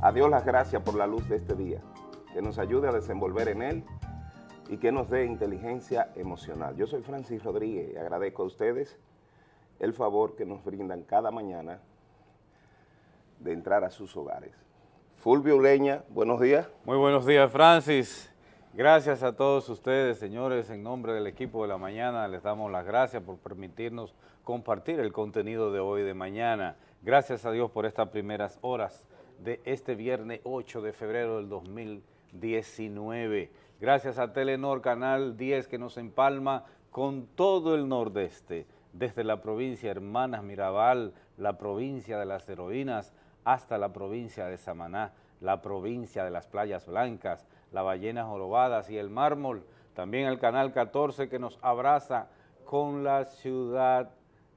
a Dios las gracias por la luz de este día, que nos ayude a desenvolver en él y que nos dé inteligencia emocional. Yo soy Francis Rodríguez y agradezco a ustedes el favor que nos brindan cada mañana de entrar a sus hogares. Fulvio Uleña, buenos días. Muy buenos días, Francis. Gracias a todos ustedes, señores, en nombre del equipo de la mañana, les damos las gracias por permitirnos compartir el contenido de hoy de mañana. Gracias a Dios por estas primeras horas de este viernes 8 de febrero del 2019. Gracias a Telenor Canal 10 que nos empalma con todo el nordeste, desde la provincia Hermanas Mirabal, la provincia de las heroínas, hasta la provincia de Samaná, la provincia de las playas blancas, las ballenas jorobadas y el mármol. También el Canal 14 que nos abraza con la ciudad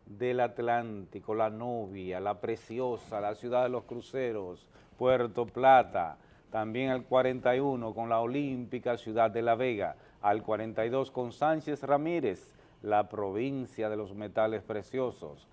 del Atlántico, la novia, la preciosa, la ciudad de los cruceros, Puerto Plata, también al 41 con la olímpica ciudad de La Vega, al 42 con Sánchez Ramírez, la provincia de los metales preciosos.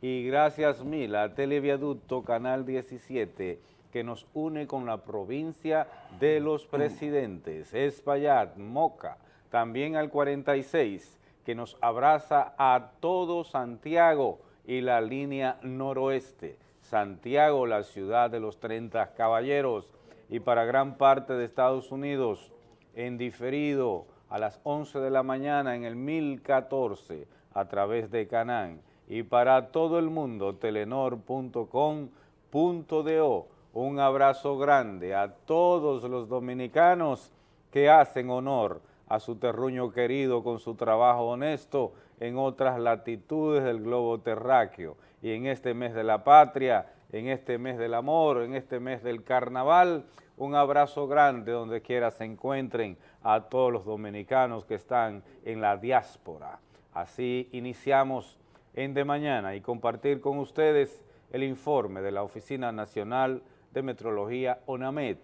Y gracias mil a Televiaducto Canal 17, que nos une con la provincia de los presidentes, Espaillat, Moca, también al 46, que nos abraza a todo Santiago y la línea noroeste. Santiago, la ciudad de los 30 caballeros, y para gran parte de Estados Unidos, en diferido a las 11 de la mañana en el 1014 a través de Canán. Y para todo el mundo, telenor.com.do. Un abrazo grande a todos los dominicanos que hacen honor a su terruño querido con su trabajo honesto en otras latitudes del globo terráqueo. Y en este mes de la patria, en este mes del amor, en este mes del carnaval, un abrazo grande donde quiera se encuentren a todos los dominicanos que están en la diáspora. Así iniciamos en De Mañana y compartir con ustedes el informe de la Oficina Nacional de Metrología ONAMED,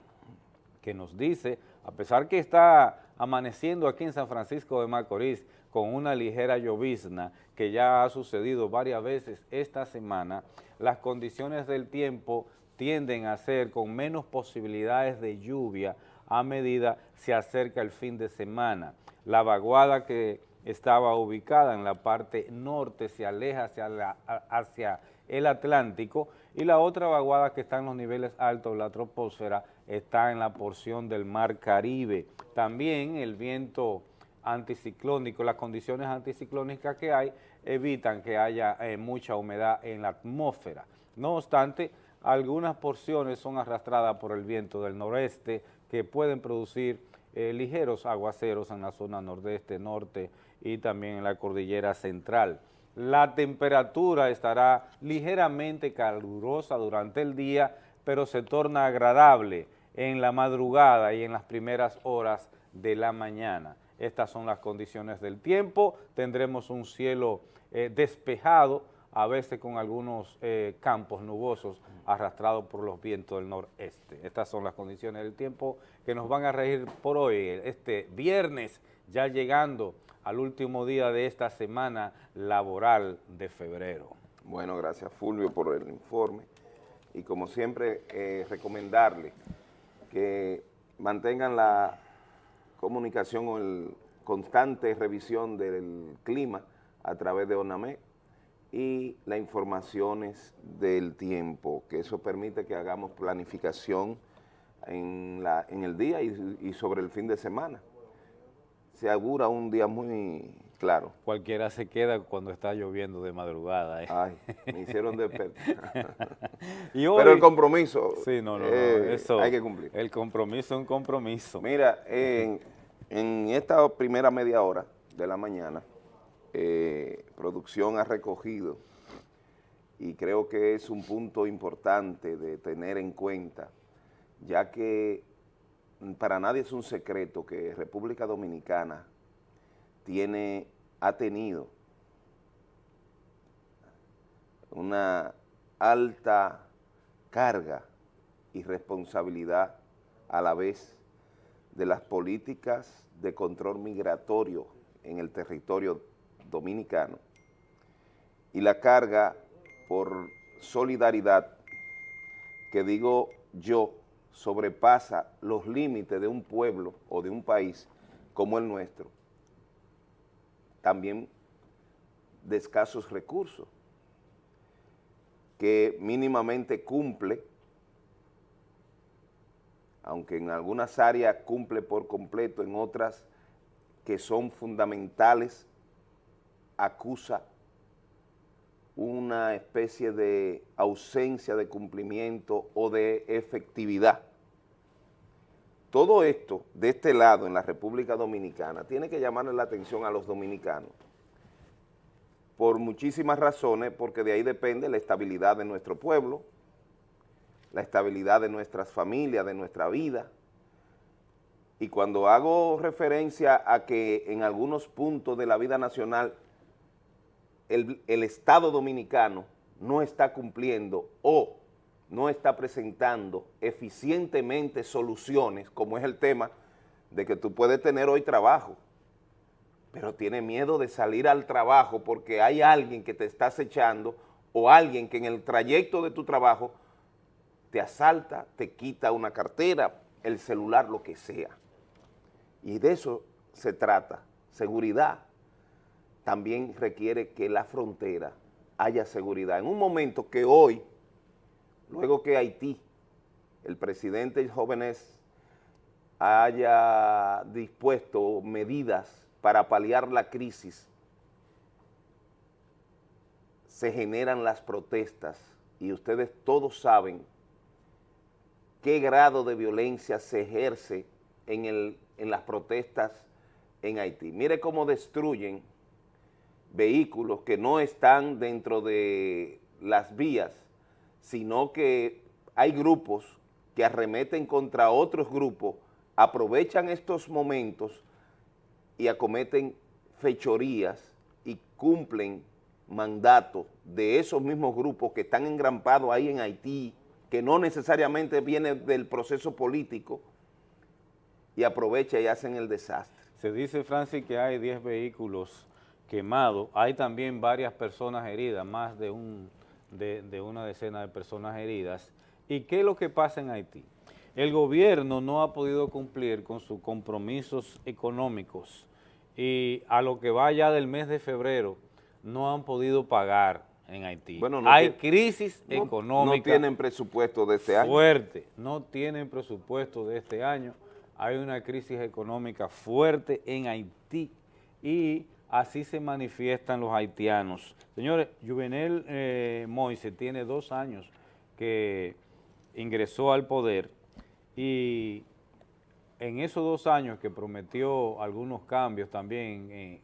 que nos dice, a pesar que está amaneciendo aquí en San Francisco de Macorís con una ligera llovizna que ya ha sucedido varias veces esta semana, las condiciones del tiempo tienden a ser con menos posibilidades de lluvia a medida se acerca el fin de semana. La vaguada que estaba ubicada en la parte norte se aleja hacia, hacia el Atlántico y la otra vaguada que está en los niveles altos de la troposfera está en la porción del mar Caribe. También el viento anticiclónico, las condiciones anticiclónicas que hay evitan que haya eh, mucha humedad en la atmósfera. No obstante, algunas porciones son arrastradas por el viento del noreste que pueden producir eh, ligeros aguaceros en la zona nordeste, norte y también en la cordillera central. La temperatura estará ligeramente calurosa durante el día, pero se torna agradable en la madrugada y en las primeras horas de la mañana. Estas son las condiciones del tiempo, tendremos un cielo eh, despejado, a veces con algunos eh, campos nubosos arrastrados por los vientos del noreste. Estas son las condiciones del tiempo que nos van a regir por hoy, este viernes, ya llegando al último día de esta semana laboral de febrero. Bueno, gracias Fulvio por el informe y como siempre eh, recomendarle que mantengan la comunicación o el constante revisión del clima a través de ONAME y las informaciones del tiempo, que eso permite que hagamos planificación en, la, en el día y, sobre el fin de semana. Se augura un día muy claro. Cualquiera se queda cuando está lloviendo de madrugada. ¿eh? Ay, me hicieron despertar. Pero el compromiso sí, no, no, eh, eso, hay que cumplir. El compromiso es un compromiso. Mira, en, en esta primera media hora de la mañana, eh, producción ha recogido y creo que es un punto importante de tener en cuenta, ya que para nadie es un secreto que República Dominicana tiene, ha tenido una alta carga y responsabilidad a la vez de las políticas de control migratorio en el territorio dominicano y la carga por solidaridad que digo yo sobrepasa los límites de un pueblo o de un país como el nuestro, también de escasos recursos, que mínimamente cumple, aunque en algunas áreas cumple por completo, en otras que son fundamentales, acusa una especie de ausencia de cumplimiento o de efectividad. Todo esto, de este lado, en la República Dominicana, tiene que llamarle la atención a los dominicanos, por muchísimas razones, porque de ahí depende la estabilidad de nuestro pueblo, la estabilidad de nuestras familias, de nuestra vida, y cuando hago referencia a que en algunos puntos de la vida nacional el, Estado Dominicano no está cumpliendo o no está presentando eficientemente soluciones, como es el tema de que tú puedes tener hoy trabajo, pero tiene miedo de salir al trabajo porque hay alguien que te está acechando o alguien que en el trayecto de tu trabajo te asalta, te quita una cartera, el celular, lo que sea. Y de eso se trata, seguridad, también requiere que la frontera haya seguridad. En un momento que hoy, luego que Haití, el presidente Jóvenes haya dispuesto medidas para paliar la crisis, se generan las protestas y ustedes todos saben qué grado de violencia se ejerce en, el, en las protestas en Haití. Mire cómo destruyen vehículos que no están dentro de las vías, sino que hay grupos que arremeten contra otros grupos, aprovechan estos momentos y acometen fechorías y cumplen mandatos de esos mismos grupos que están engrampados ahí en Haití, que no necesariamente viene del proceso político, y aprovecha y hacen el desastre. Se dice, Francis, que hay 10 vehículos quemado. Hay también varias personas heridas, más de, un, de, una decena de personas heridas. ¿Y qué es lo que pasa en Haití? El gobierno no ha podido cumplir con sus compromisos económicos y a lo que va ya del mes de febrero no han podido pagar en Haití. Bueno, Hay crisis económica. No tienen presupuesto de este año. Fuerte, no tienen presupuesto de este año. Hay una crisis económica fuerte en Haití y así se manifiestan los haitianos. Señores, Juvenel eh, Moise tiene dos años que ingresó al poder y en esos dos años que prometió algunos cambios también, eh,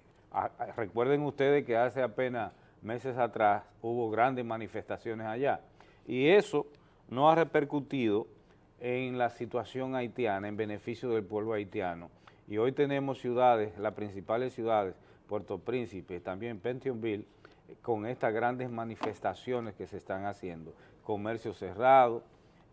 recuerden ustedes que hace apenas meses atrás hubo grandes manifestaciones allá y eso no ha repercutido en la situación haitiana, en beneficio del pueblo haitiano. Y hoy tenemos ciudades, las principales ciudades, Puerto Príncipe, también Pentionville, con estas grandes manifestaciones que se están haciendo. Comercio cerrado,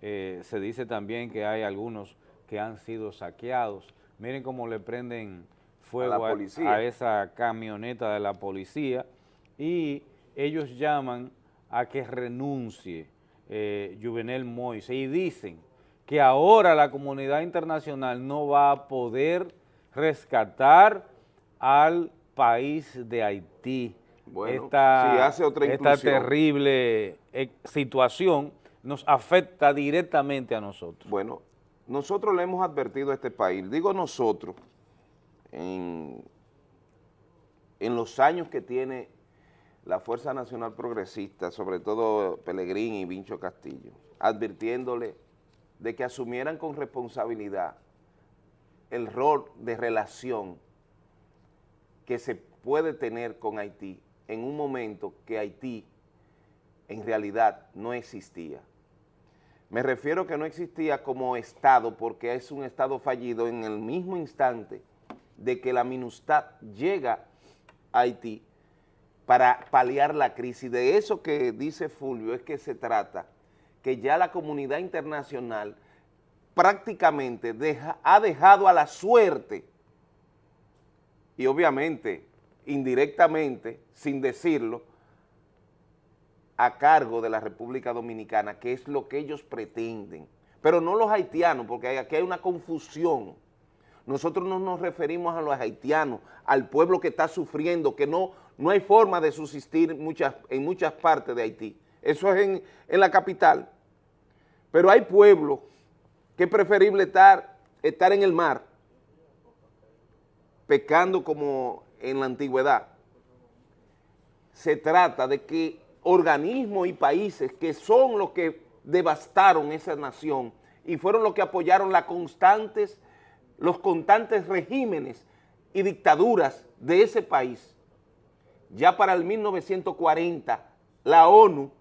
eh, se dice también que hay algunos que han sido saqueados. Miren cómo le prenden fuego a, esa camioneta de la policía y ellos llaman a que renuncie eh, Juvenel Moise y dicen que ahora la comunidad internacional no va a poder rescatar al país de Haití. Bueno, esta, hace otra esta terrible eh, situación nos afecta directamente a nosotros. Bueno, nosotros le hemos advertido a este país, digo nosotros, en, en los años que tiene la Fuerza Nacional Progresista, sobre todo Pelegrín y Vincho Castillo, advirtiéndole de que asumieran con responsabilidad el rol de relación que se puede tener con Haití en un momento que Haití en realidad no existía. Me refiero que no existía como Estado porque es un Estado fallido en el mismo instante de que la MINUSTAD llega a Haití para paliar la crisis. De eso que dice Fulvio es que se trata, que ya la comunidad internacional prácticamente ha dejado a la suerte y obviamente, indirectamente, sin decirlo, a cargo de la República Dominicana, que es lo que ellos pretenden, pero no los haitianos, porque aquí hay una confusión. Nosotros no nos referimos a los haitianos, al pueblo que está sufriendo, que no, no hay forma de subsistir muchas, en muchas partes de Haití. Eso es en, en la capital. Pero hay pueblos que es preferible estar, estar en el mar, pecando como en la antigüedad. Se trata de que organismos y países que son los que devastaron esa nación y fueron los que apoyaron las constantes, los constantes regímenes y dictaduras de ese país. Ya para el 1940, la ONU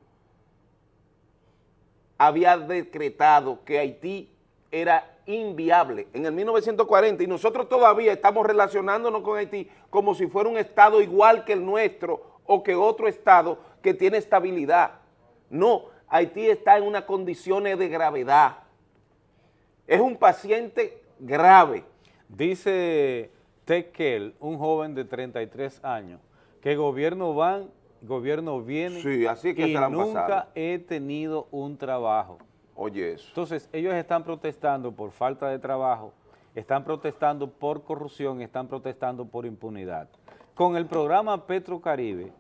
había decretado que Haití era inviable en el 1940 y nosotros todavía estamos relacionándonos con Haití como si fuera un estado igual que el nuestro o que otro estado que tiene estabilidad. No, Haití está en unas condiciones de gravedad. Es un paciente grave. Dice Tekel, un joven de 33 años, que gobierno van, gobierno viene sí, así que y nunca he tenido un trabajo. Oye eso. Entonces, ellos están protestando por falta de trabajo, están protestando por corrupción, están protestando por impunidad. Con el programa Petrocaribe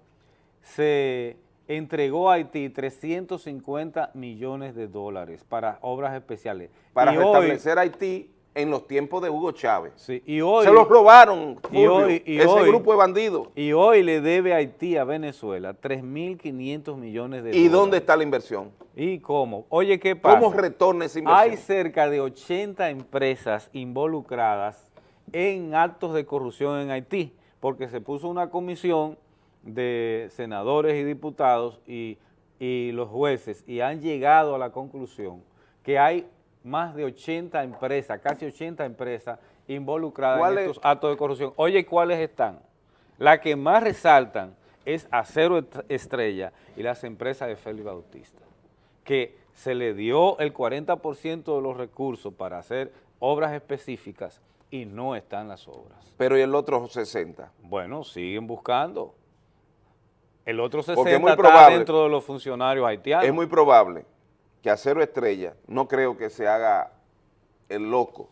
se entregó a Haití 350 millones de dólares para obras especiales. Para restablecer Haití en los tiempos de Hugo Chávez. Sí, y hoy, Se los robaron, Fulvio, ese grupo de bandidos. Y hoy le debe Haití a Venezuela 3.500 millones de dólares. ¿Y dónde está la inversión? ¿Y cómo? Oye, ¿qué pasa? ¿Cómo retorna esa inversión? Hay cerca de 80 empresas involucradas en actos de corrupción en Haití, porque se puso una comisión de senadores y diputados y, y los jueces y han llegado a la conclusión que hay más de 80 empresas, casi 80 empresas involucradas en estos actos de corrupción. Oye, ¿cuáles están? La que más resaltan es Acero Estrella y las empresas de Félix Bautista, que se le dio el 40% de los recursos para hacer obras específicas y no están las obras. Pero ¿y el otro 60? Bueno, siguen buscando. El otro 60 está dentro de los funcionarios haitianos. Es muy probable que Acero Estrella, no creo que se haga el loco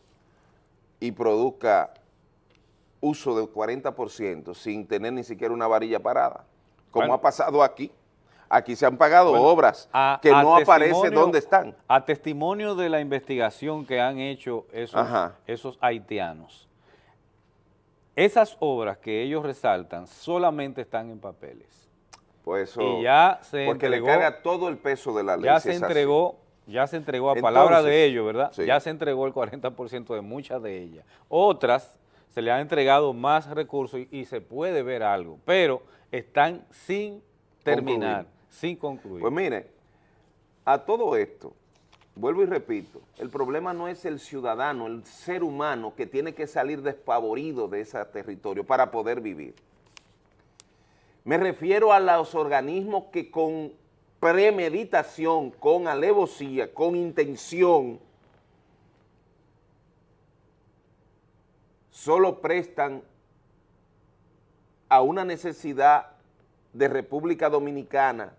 y produzca uso del 40% sin tener ni siquiera una varilla parada, como ha pasado aquí. Aquí se han pagado obras que no aparece dónde están. A testimonio de la investigación que han hecho esos, esos haitianos, esas obras que ellos resaltan solamente están en papeles. Pues eso, y ya se porque le carga todo el peso de la ley. Ya se entregó, ya se entregó a palabra de ellos, ¿verdad? Ya se entregó el 40% de muchas de ellas. Otras se le han entregado más recursos y, se puede ver algo, pero están sin terminar, sin concluir. Pues mire, a todo esto, vuelvo y repito, el problema no es el ciudadano, el ser humano que tiene que salir despavorido de ese territorio para poder vivir. Me refiero a los organismos que con premeditación, con alevosía, con intención, solo prestan a una necesidad de República Dominicana,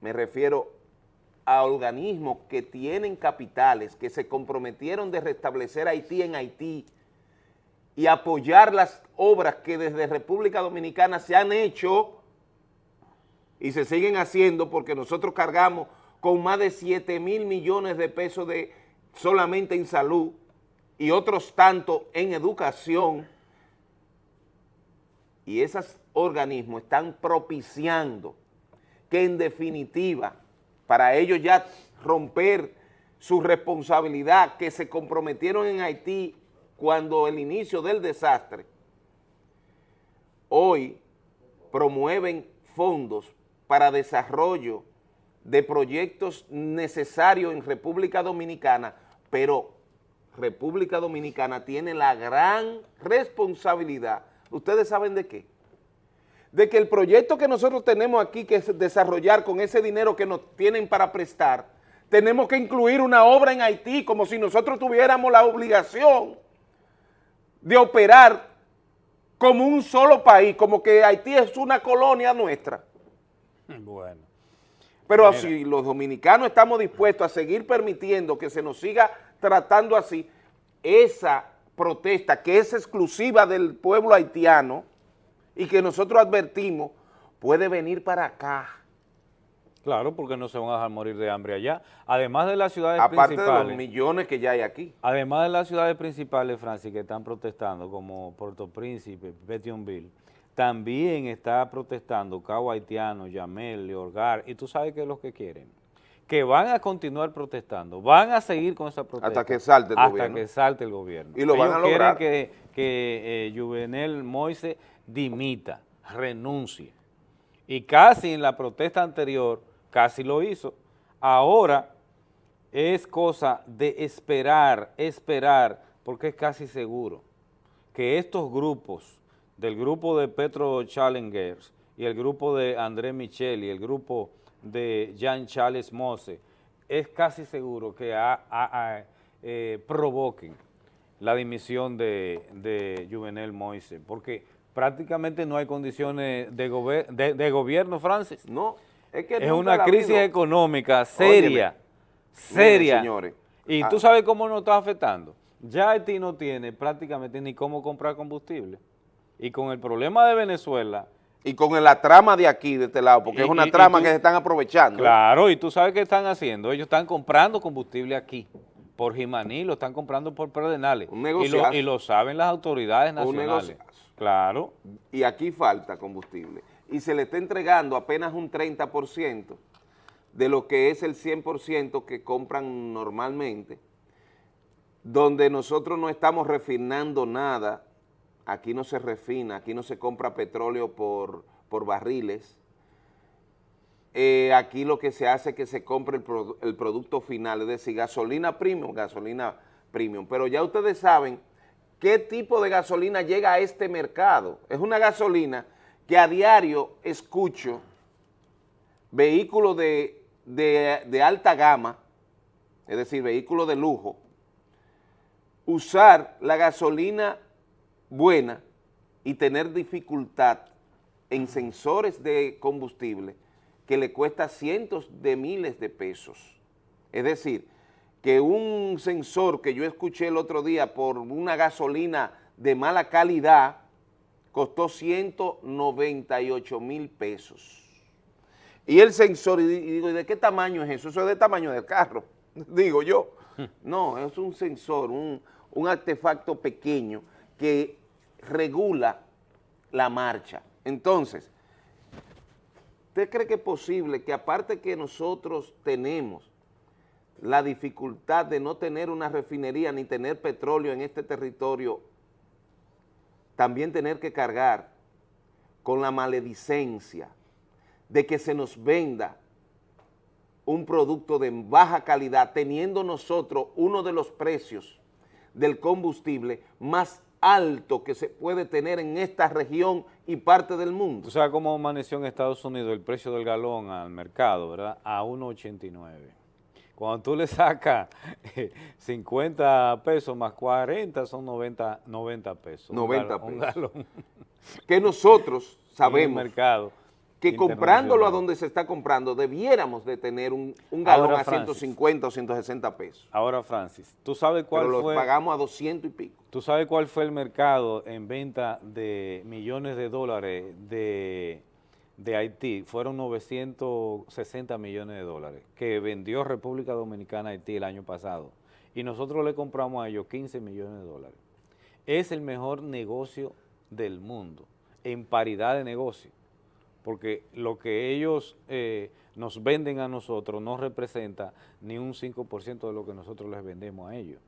me refiero a organismos que tienen capitales, que se comprometieron de restablecer Haití en Haití, y apoyar las obras que desde República Dominicana se han hecho y se siguen haciendo porque nosotros cargamos con más de 7 mil millones de pesos de, solamente en salud y otros tantos en educación. Y esos organismos están propiciando que en definitiva para ellos ya romper su responsabilidad que se comprometieron en Haití cuando el inicio del desastre, hoy promueven fondos para desarrollo de proyectos necesarios en República Dominicana, pero República Dominicana tiene la gran responsabilidad, ¿ustedes saben de qué? De que el proyecto que nosotros tenemos aquí que desarrollar con ese dinero que nos tienen para prestar, tenemos que incluir una obra en Haití como si nosotros tuviéramos la obligación de operar como un solo país, como que Haití es una colonia nuestra. Bueno. Pero si los dominicanos estamos dispuestos a seguir permitiendo que se nos siga tratando así, esa protesta que es exclusiva del pueblo haitiano y que nosotros advertimos, puede venir para acá. Claro, porque no se van a dejar morir de hambre allá. Además de las ciudades principales. Aparte de los millones que ya hay aquí. Además de las ciudades principales, Francis, que están protestando, como Puerto Príncipe, Petionville, también está protestando Cabo Haitiano, Yamel, Leorgar, y tú sabes qué es lo que quieren. Que van a continuar protestando, van a seguir con esa protesta. Hasta que salte el gobierno. Hasta que salte el gobierno. Y lo van a lograr. quieren que, que eh, Juvenel Moise dimita, renuncie. Y casi en la protesta anterior, casi lo hizo. Ahora es cosa de esperar, esperar, porque es casi seguro que estos grupos del grupo de Petro Challengers y el grupo de André Michel y el grupo de Jean Charles Mose, es casi seguro que eh, provoquen la dimisión de, Juvenel Moise, porque prácticamente no hay condiciones de, de, gobierno, Francis. No, es que es una crisis económica seria, seria. señores. Y tú ah. sabes cómo nos está afectando. Ya Haití no tiene prácticamente ni cómo comprar combustible. Y con el problema de Venezuela... Y con la trama de aquí, de este lado, porque es una trama que se están aprovechando. Claro, y tú sabes qué están haciendo. Ellos están comprando combustible aquí, por Jimaní, lo están comprando por Perdenales. Un negocio. Y, lo, saben las autoridades nacionales. Un Claro. Y aquí falta combustible. Y se le está entregando apenas un 30% de lo que es el 100% que compran normalmente, donde nosotros no estamos refinando nada. Aquí no se refina, aquí no se compra petróleo por, barriles, eh, aquí lo que se hace es que se compre el, producto final, es decir, gasolina premium, gasolina premium, pero ya ustedes saben qué tipo de gasolina llega a este mercado, es una gasolina que a diario escucho vehículos de, de alta gama, es decir, vehículos de lujo, usar la gasolina buena y tener dificultad en sensores de combustible que le cuesta cientos de miles de pesos. Es decir, que un sensor que yo escuché el otro día por una gasolina de mala calidad costó 198 mil pesos. Y el sensor, y digo, ¿de qué tamaño es eso? Eso es del tamaño del carro, digo yo. No, es un sensor, un, un artefacto pequeño que regula la marcha. Entonces, ¿usted cree que es posible que aparte que nosotros tenemos la dificultad de no tener una refinería ni tener petróleo en este territorio, también tener que cargar con la maledicencia de que se nos venda un producto de baja calidad, teniendo nosotros uno de los precios del combustible más alto que se puede tener en esta región y parte del mundo. O sea, cómo amaneció en Estados Unidos el precio del galón al mercado, ¿verdad? A 1.89. Cuando tú le sacas 50 pesos más 40 son 90, 90 pesos. 90 pesos. Que nosotros sabemos. mercado que comprándolo a donde se está comprando, debiéramos de tener un, galón a 150 o 160 pesos. Ahora, Francis, ¿tú sabes cuál Pero fue? lo pagamos a 200 y pico. ¿Tú sabes cuál fue el mercado en venta de millones de dólares de, de Haití? Fueron 960 millones de dólares que vendió República Dominicana a Haití el año pasado. Y nosotros le compramos a ellos 15 millones de dólares. Es el mejor negocio del mundo, en paridad de negocio porque lo que ellos eh, nos venden a nosotros no representa ni un 5% de lo que nosotros les vendemos a ellos.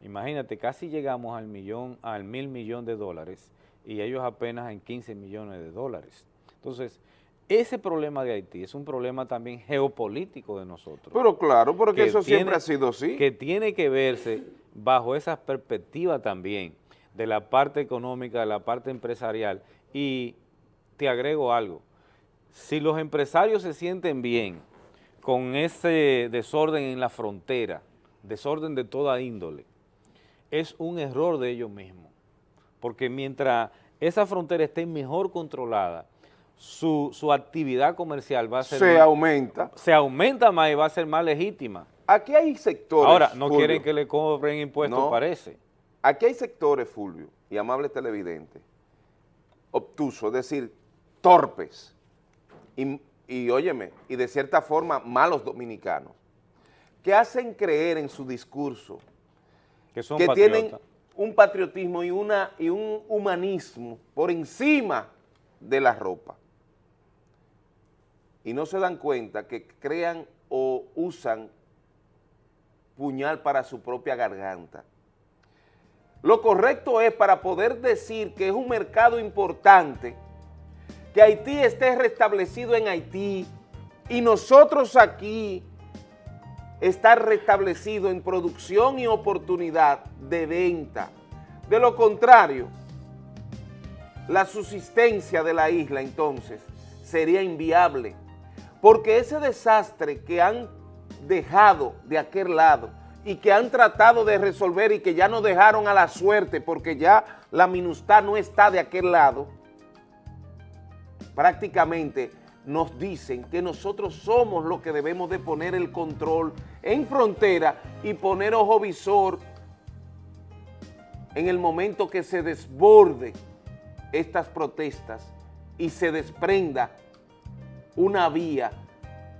Imagínate, casi llegamos al millón, al mil millón de dólares y ellos apenas en 15 millones de dólares. Entonces, ese problema de Haití es un problema también geopolítico de nosotros. Pero claro, porque eso siempre ha sido así. Que tiene que verse bajo esa perspectiva también de la parte económica, de la parte empresarial. Y te agrego algo, si los empresarios se sienten bien con ese desorden en la frontera, desorden de toda índole, es un error de ellos mismos. Porque mientras esa frontera esté mejor controlada, su, su actividad comercial va a ser... Se aumenta. Se aumenta más y va a ser más legítima. Aquí hay sectores, Ahora, no Fulvio. quieren que le cobren impuestos, No. parece. Aquí hay sectores, Fulvio, y amables televidentes, obtusos, es decir, torpes, y, y óyeme, y de cierta forma malos dominicanos, que hacen creer en su discurso Que son que tienen un patriotismo y, una, y un humanismo por encima de la ropa. Y no se dan cuenta que crean o usan puñal para su propia garganta. Lo correcto es para poder decir que es un mercado importante, que Haití esté restablecido en Haití y nosotros aquí estar restablecido en producción y oportunidad de venta. De lo contrario, la subsistencia de la isla entonces sería inviable, porque ese desastre que han dejado de aquel lado y que han tratado de resolver y que ya nos dejaron a la suerte porque ya la minustad no está de aquel lado, prácticamente nos dicen que nosotros somos los que debemos de poner el control en frontera y poner ojo visor en el momento que se desborde estas protestas y se desprenda una vía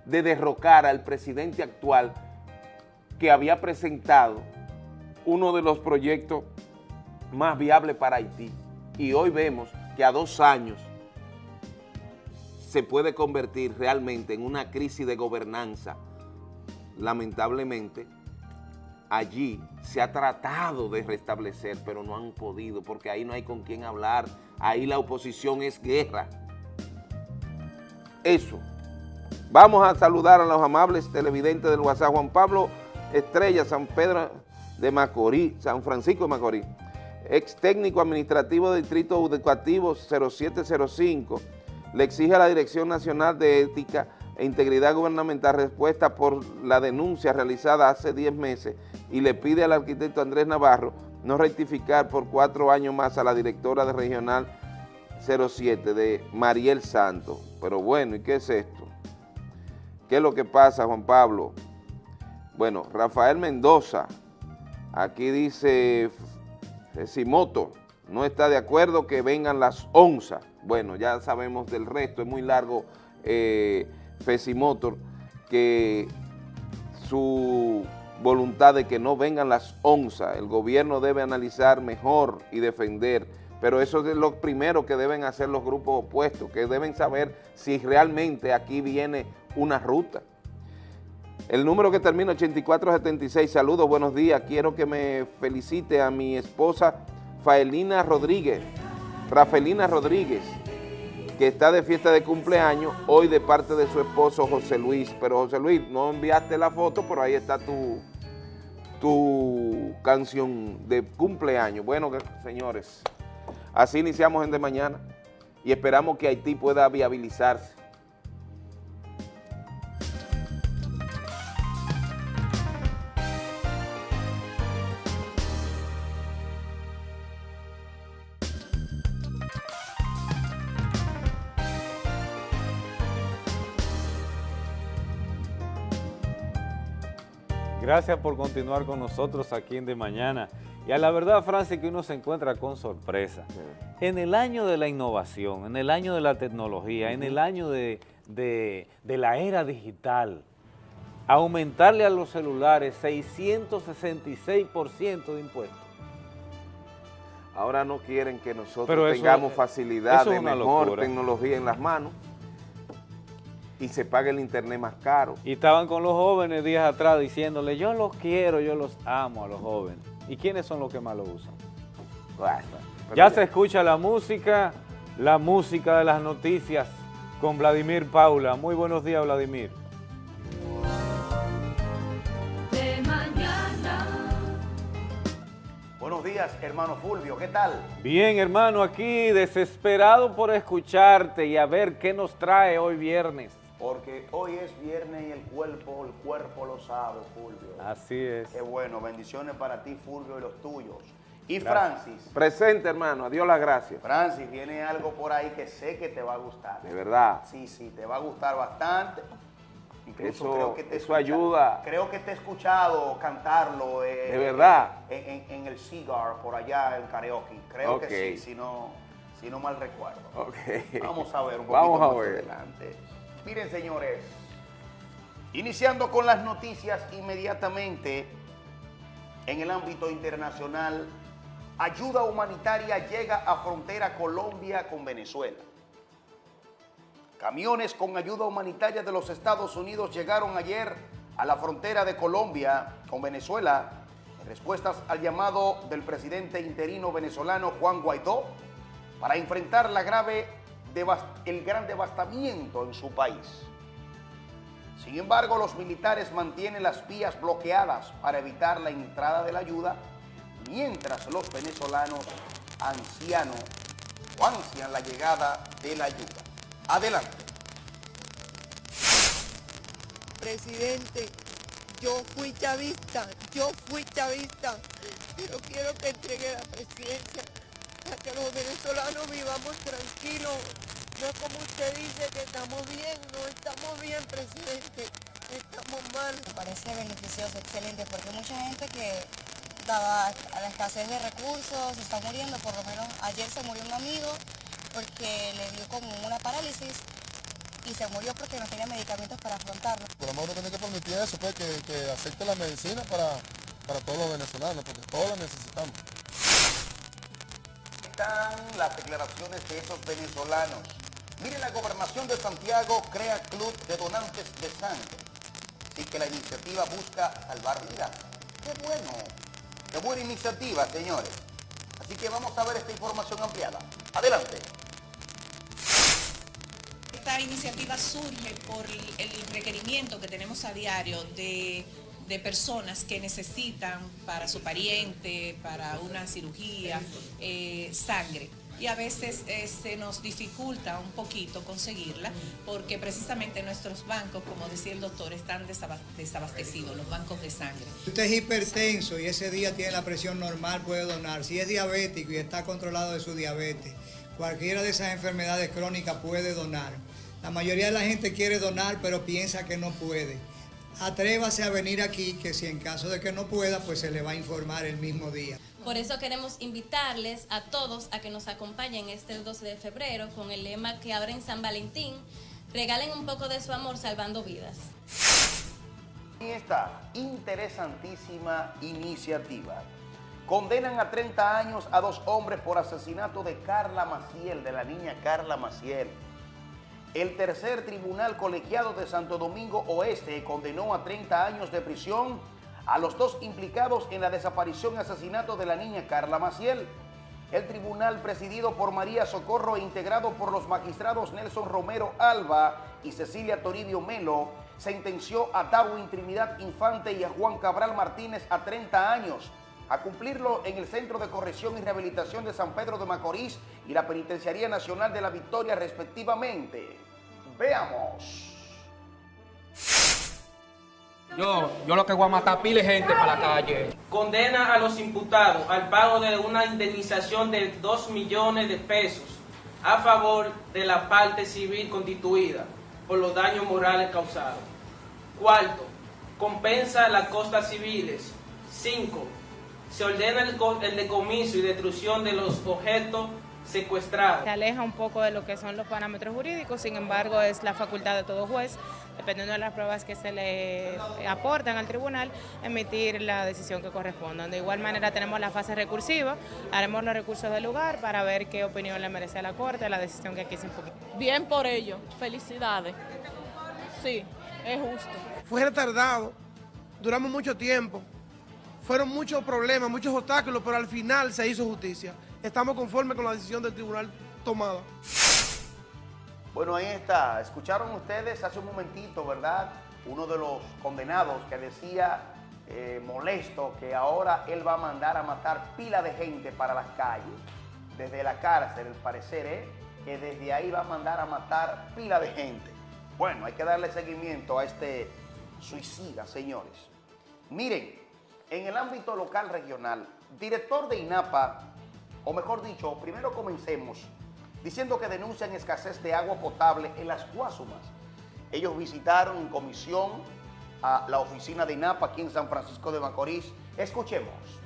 de derrocar al presidente actual que había presentado uno de los proyectos más viables para Haití. Y hoy vemos que a dos años se puede convertir realmente en una crisis de gobernanza. Lamentablemente, allí se ha tratado de restablecer, pero no han podido, porque ahí no hay con quién hablar, ahí la oposición es guerra. Eso. Vamos a saludar a los amables televidentes del WhatsApp, Juan Pablo Estrella, San Pedro de Macorís, San Francisco de Macorís, ex técnico administrativo del Distrito Educativo 0705, le exige a la Dirección Nacional de Ética e Integridad Gubernamental respuesta por la denuncia realizada hace 10 meses y le pide al arquitecto Andrés Navarro no rectificar por cuatro años más a la directora de Regional 07 de Mariel Santos. Pero bueno, ¿y qué es esto? ¿Qué es lo que pasa, Juan Pablo? Bueno, Rafael Mendoza, aquí dice Simoto, no está de acuerdo que vengan las onzas. Bueno, ya sabemos del resto, es muy largo eh, Fesimotor, que su voluntad de que no vengan las onzas, el gobierno debe analizar mejor y defender, pero eso es lo primero que deben hacer los grupos opuestos, que deben saber si realmente aquí viene una ruta. El número que termina 8476, saludos, buenos días, quiero que me felicite a mi esposa Faelina Rodríguez, Rafelina Rodríguez, que está de fiesta de cumpleaños, hoy de parte de su esposo José Luis. Pero José Luis, no enviaste la foto, pero ahí está tu, tu canción de cumpleaños. Bueno, señores, así iniciamos en de mañana y esperamos que Haití pueda viabilizarse. Gracias por continuar con nosotros aquí en De Mañana. Y a la verdad, Francis, que uno se encuentra con sorpresa. En el año de la innovación, en el año de la tecnología, en el año de, de- de la era digital, aumentarle a los celulares 666% de impuestos. Ahora no quieren que nosotros Pero eso- tengamos facilidad eso es de mejor locura. tecnología en las manos y se pague el internet más caro. Y estaban con los jóvenes días atrás diciéndole, yo los quiero, yo los amo a los jóvenes. ¿Y quiénes son los que más lo usan? Bueno, Ya se escucha la música, la música de las noticias con Vladimir Paula. Muy buenos días, Vladimir. de mañana. Buenos días, hermano Fulvio, ¿qué tal? Bien, hermano, aquí desesperado por escucharte y a ver qué nos trae hoy viernes. Porque hoy es viernes y el cuerpo, el cuerpo lo sabe, Fulvio. Así es. Qué bueno, bendiciones para ti, Fulvio, y los tuyos. Y Francis, Presente, hermano. Adiós las gracias. Francis, viene algo por ahí que sé que te va a gustar. De verdad. Sí, sí, te va a gustar bastante. Eso- te he eso ayuda. Creo que te he escuchado cantarlo. eh, ¿De verdad? En, en- en el Cigar, por allá en karaoke. Creo que sí, si no, si no mal recuerdo. Ok. Vamos a ver un poquito Vamos a más ver. adelante. Miren, señores, iniciando con las noticias inmediatamente en el ámbito internacional, ayuda humanitaria llega a frontera Colombia con Venezuela. Camiones con ayuda humanitaria de los Estados Unidos llegaron ayer a la frontera de Colombia con Venezuela en respuestas al llamado del presidente interino venezolano Juan Guaidó para enfrentar la grave el gran devastamiento en su país. Sin embargo, los militares mantienen las vías bloqueadas para evitar la entrada de la ayuda, mientras los venezolanos ancianos o ansian la llegada de la ayuda. Adelante. Presidente, yo fui chavista, yo fui chavista, pero quiero que entregue la presidencia para que los venezolanos vivamos tranquilos. No es como usted dice que estamos bien, no estamos bien, presidente, estamos mal. Me parece beneficioso, excelente, porque hay mucha gente que, dada a la escasez de recursos, se está muriendo. Por lo menos ayer se murió un amigo porque le dio como una parálisis y se murió porque no tenía medicamentos para afrontarlo. Por lo menos tiene que permitir eso, pues, que, que acepte la medicina para, para todos los venezolanos, porque todos la necesitamos. Están las declaraciones de esos venezolanos. Miren, la gobernación de Santiago crea club de donantes de sangre. Así que la iniciativa busca salvar vidas. ¡Qué bueno! ¡Qué buena iniciativa, señores! Así que vamos a ver esta información ampliada. Adelante. Esta iniciativa surge por el requerimiento que tenemos a diario de, de personas que necesitan para su pariente, para una cirugía, eh, sangre. Y a veces eh, se nos dificulta un poquito conseguirla porque precisamente nuestros bancos, como decía el doctor, están desaba- desabastecidos, los bancos de sangre. Si usted es hipertenso y ese día tiene la presión normal, puede donar. Si es diabético y está controlado de su diabetes, cualquiera de esas enfermedades crónicas puede donar. La mayoría de la gente quiere donar, pero piensa que no puede. Atrévase a venir aquí, que si en caso de que no pueda, pues se le va a informar el mismo día. Por eso queremos invitarles a todos a que nos acompañen este 12 de febrero con el lema que ahora en San Valentín regalen un poco de su amor salvando vidas. Y esta interesantísima iniciativa. Condenan a 30 años a dos hombres por asesinato de Carla Maciel, de la niña Carla Maciel. El tercer tribunal colegiado de Santo Domingo Oeste condenó a 30 años de prisión a los dos implicados en la desaparición y asesinato de la niña Carla Maciel. El tribunal presidido por María Socorro e integrado por los magistrados Nelson Romero Alba y Cecilia Toribio Melo sentenció a Darwin Trinidad Infante y a Juan Cabral Martínez a 30 años a cumplirlo en el Centro de Corrección y Rehabilitación de San Pedro de Macorís y la Penitenciaría Nacional de la Victoria respectivamente. Veamos. Yo, yo lo que voy a matar pile gente para la calle. condena a los imputados al pago de una indemnización de 2 millones de pesos a favor de la parte civil constituida por los daños morales causados. Cuarto, compensa las costas civiles. Cinco, se ordena el, co- el decomiso y destrucción de los objetos secuestrados. Se aleja un poco de lo que son los parámetros jurídicos, sin embargo es la facultad de todo juez, dependiendo de las pruebas que se le aportan al tribunal, emitir la decisión que corresponda. De igual manera tenemos la fase recursiva, haremos los recursos del lugar para ver qué opinión le merece a la Corte la decisión que aquí se impugnó. Bien por ello, felicidades. Sí, es justo. Fue retardado, duramos mucho tiempo, fueron muchos problemas, muchos obstáculos, pero al final se hizo justicia. Estamos conformes con la decisión del tribunal tomada. Bueno, ahí está. Escucharon ustedes hace un momentito, ¿verdad? Uno de los condenados que decía eh, molesto que ahora él va a mandar a matar pila de gente para las calles. Desde la cárcel, el parecer es que desde ahí va a mandar a matar pila de gente. Bueno, hay que darle seguimiento a este suicida, señores. Miren, en el ámbito local regional, Director de INAPA, o mejor dicho, primero comencemos diciendo que denuncian escasez de agua potable en las Guasumas. Ellos visitaron en comisión a la oficina de INAPA aquí en San Francisco de Macorís. Escuchemos.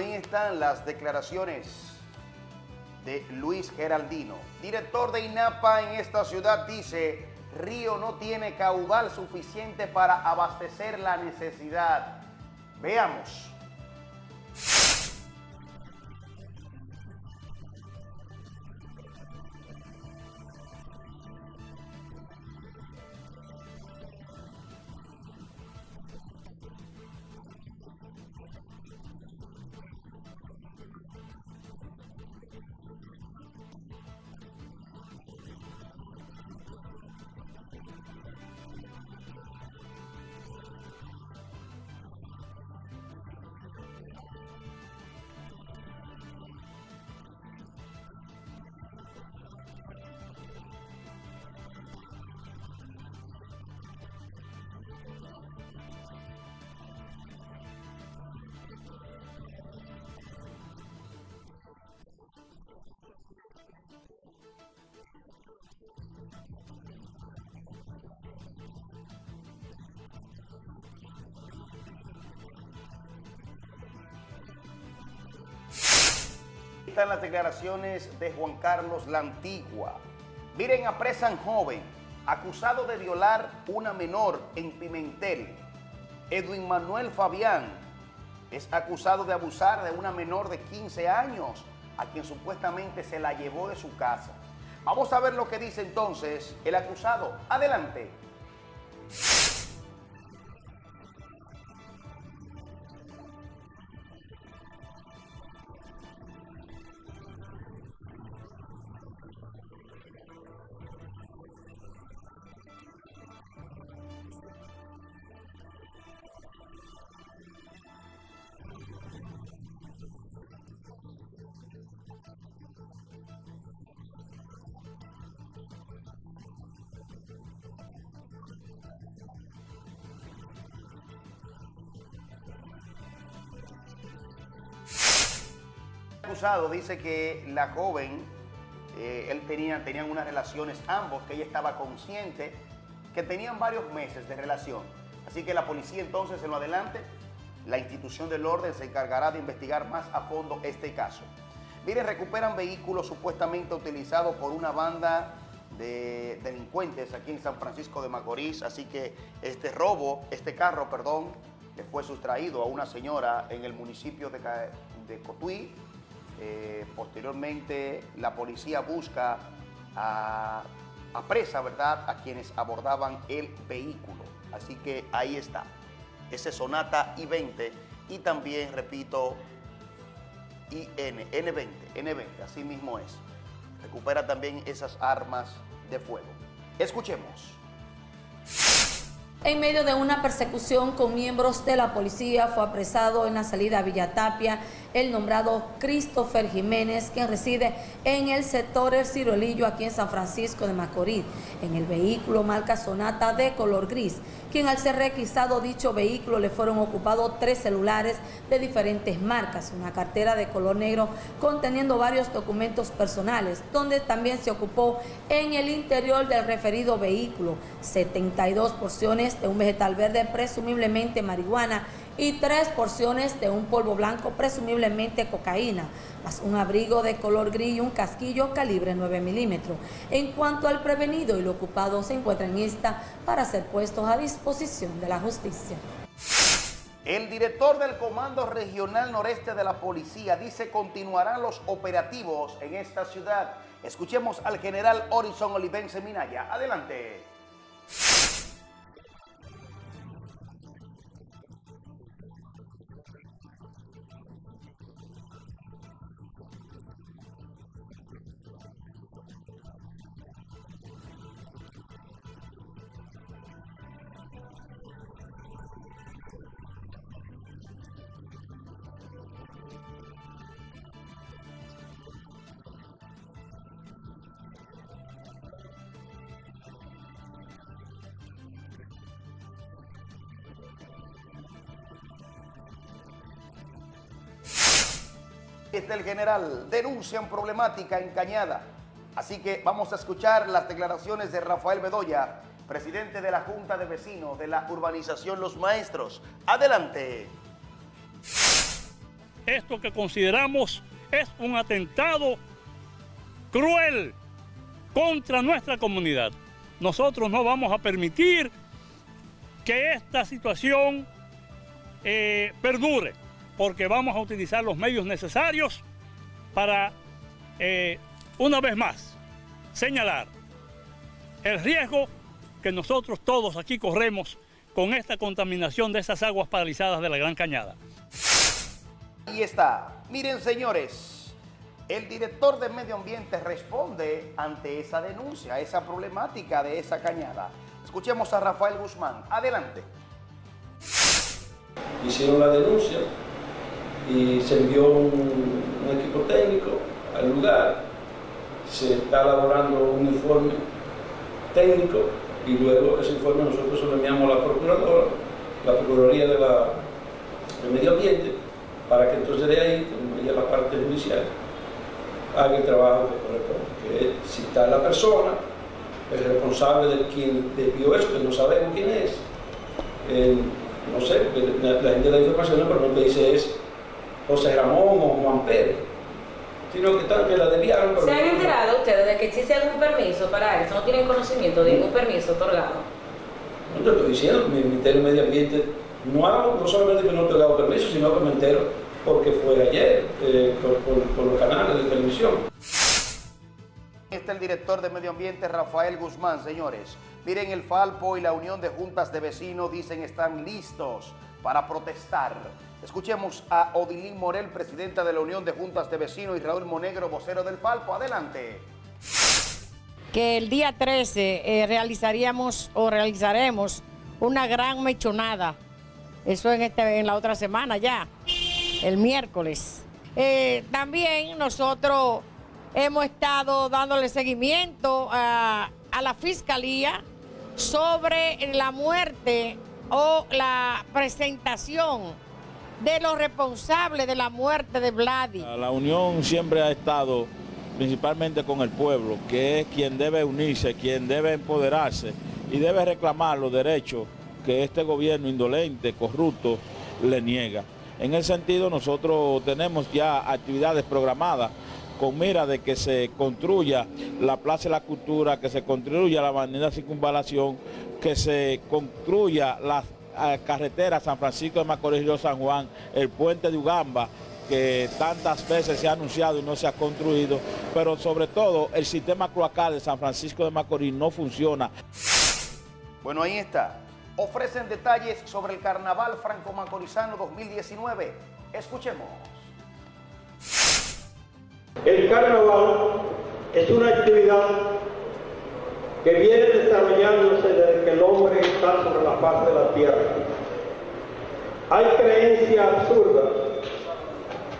Ahí están las declaraciones de Luis Geraldino. Director de INAPA en esta ciudad dice, Río no tiene caudal suficiente para abastecer la necesidad. Veamos. Las declaraciones de Juan Carlos La Antigua. Miren, apresan joven acusado de violar una menor en Pimentel. Edwin Manuel Fabián es acusado de abusar de una menor de 15 años a quien supuestamente se la llevó de su casa. Vamos a ver lo que dice entonces el acusado. Adelante. Dice que la joven, eh, él tenía, tenían unas relaciones ambos, que ella estaba consciente, que tenían varios meses de relación. Así que la policía entonces en lo adelante, la institución del orden se encargará de investigar más a fondo este caso. Miren, recuperan vehículos supuestamente utilizados por una banda de delincuentes aquí en San Francisco de Macorís, así que este robo, este carro, perdón, le fue sustraído a una señora en el municipio de Cotuí, eh, posteriormente, la policía busca a, a, presa, ¿verdad?, a quienes abordaban el vehículo. Así que ahí está. Ese Sonata I-20 y también, repito, IN, N20, N20, así mismo es. Recupera también esas armas de fuego. Escuchemos. En medio de una persecución con miembros de la policía fue apresado en la salida a Villatapia el nombrado Christopher Jiménez, quien reside en el sector El Ciruelillo, aquí en San Francisco de Macorís, en el vehículo marca Sonata de color gris, quien al ser requisado dicho vehículo le fueron ocupados tres celulares de diferentes marcas, una cartera de color negro conteniendo varios documentos personales, donde también se ocupó en el interior del referido vehículo 72 porciones de un vegetal verde, presumiblemente marihuana, y tres porciones de un polvo blanco, presumiblemente cocaína, un abrigo de color gris y un casquillo calibre 9 milímetros. En cuanto al prevenido y lo ocupado se encuentran en esta para ser puestos a disposición de la justicia. El director del Comando Regional Noreste de la Policía dice continuarán los operativos en esta ciudad. Escuchemos al general Horizon Olivense Minaya. Adelante. Está el general, denuncian problemática en Cañada. Así que vamos a escuchar las declaraciones de Rafael Bedoya, presidente de la Junta de Vecinos de la urbanización Los Maestros. Adelante. Esto que consideramos es un atentado cruel contra nuestra comunidad. Nosotros no vamos a permitir que esta situación eh, perdure porque vamos a utilizar los medios necesarios para, eh, una vez más, señalar el riesgo que nosotros todos aquí corremos con esta contaminación de esas aguas paralizadas de la Gran Cañada. Ahí está. Miren, señores, el director de Medio Ambiente responde ante esa denuncia, esa problemática de esa cañada. Escuchemos a Rafael Guzmán. Adelante. Hicieron la denuncia, y se envió un, equipo técnico al lugar, se está elaborando un informe técnico y luego ese informe nosotros se lo enviamos a la Procuradora, la Procuraduría de, la, Medio Ambiente, para que entonces de ahí, como ella la parte judicial, haga el trabajo que corresponde, que es citar la persona, el responsable de quien debió esto, que no sabemos quién es, no sé, la, la gente da información, pero no te dice es José Ramón o Juan Pérez, sino que, tal, que la desviaron. ¿Se han enterado ustedes de que existe algún permiso para eso? ¿No tienen conocimiento de ningún permiso otorgado? No te estoy diciendo, mi Ministerio de Medio Ambiente no, no solamente que no he otorgado permiso, sino que me entero porque fue ayer eh, por, los canales de televisión. Está el director de Medio Ambiente, Rafael Guzmán, señores. Miren, el Falpo y la Unión de Juntas de Vecinos dicen están listos para protestar Escuchemos a Odilín Morel, presidenta de la Unión de Juntas de Vecinos, y Raúl Monegro, vocero del Palpo. Adelante. Que el día 13 eh, realizaríamos o realizaremos una gran mechonada. Eso en, este, la otra semana ya, el miércoles. Eh, también nosotros hemos estado dándole seguimiento a la fiscalía sobre la muerte o la presentación de los responsables de la muerte de Vladi. La Unión siempre ha estado principalmente con el pueblo, que es quien debe unirse, quien debe empoderarse y debe reclamar los derechos que este gobierno indolente, corrupto, le niega. En ese sentido nosotros tenemos ya actividades programadas con mira de que se construya la Plaza de la Cultura, que se construya la Avenida Circunvalación, que se construya las carretera San Francisco de Macorís Río San Juan, el puente de Ugamba, que tantas veces se ha anunciado y no se ha construido, pero sobre todo el sistema cloacal de San Francisco de Macorís no funciona. Bueno, ahí está. Ofrecen detalles sobre el Carnaval Franco-Macorizano 2019. Escuchemos. El Carnaval es una actividad que viene desarrollándose desde que el hombre está sobre la faz de la tierra. Hay creencia absurda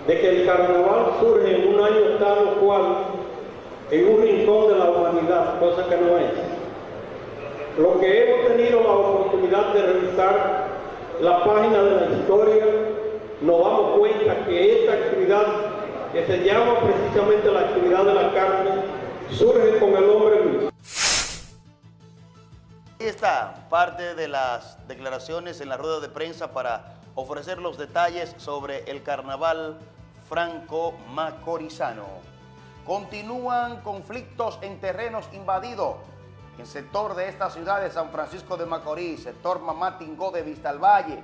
de que el carnaval surge en un año tal o cual en un rincón de la humanidad, cosa que no es. Lo que hemos tenido la oportunidad de revisar la página de la historia, nos damos cuenta que esta actividad, que se llama precisamente la actividad de la carne, surge con el hombre mismo. Ahí está parte de las declaraciones en la rueda de prensa para ofrecer los detalles sobre el carnaval franco-macorizano. Continúan conflictos en terrenos invadidos en sector de esta ciudad de San Francisco de Macorís, sector Mamá Tingó de Vistalvalle.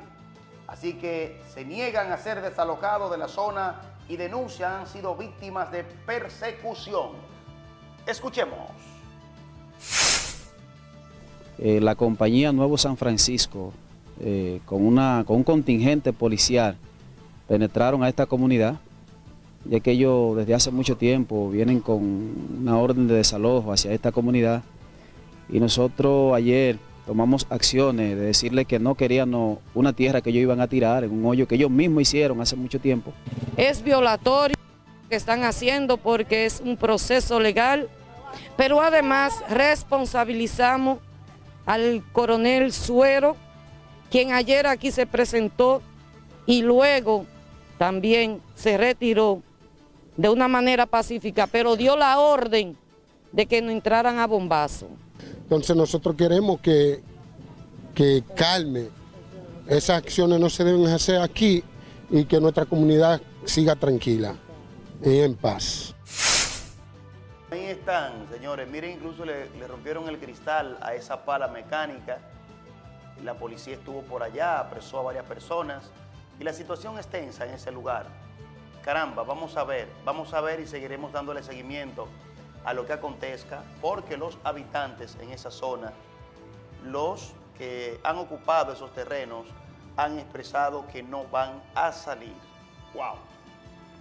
Así que se niegan a ser desalojados de la zona y denuncian han sido víctimas de persecución. Escuchemos. Eh, la compañía Nuevo San Francisco, eh, con, una, con un contingente policial, penetraron a esta comunidad, ya que ellos desde hace mucho tiempo vienen con una orden de desalojo hacia esta comunidad. Y nosotros ayer tomamos acciones de decirle que no querían una tierra que ellos iban a tirar en un hoyo que ellos mismos hicieron hace mucho tiempo. Es violatorio lo que están haciendo porque es un proceso legal, pero además responsabilizamos al coronel Suero, quien ayer aquí se presentó y luego también se retiró de una manera pacífica, pero dio la orden de que no entraran a bombazo. Entonces nosotros queremos que, que calme, esas acciones no se deben hacer aquí y que nuestra comunidad siga tranquila y en paz. Ahí están, señores. Miren, incluso le, rompieron el cristal a esa pala mecánica. La policía estuvo por allá, apresó a varias personas. Y la situación es tensa en ese lugar. Caramba, vamos a ver, vamos a ver y seguiremos dándole seguimiento a lo que acontezca, porque los habitantes en esa zona, los que han ocupado esos terrenos, han expresado que no van a salir. ¡Wow!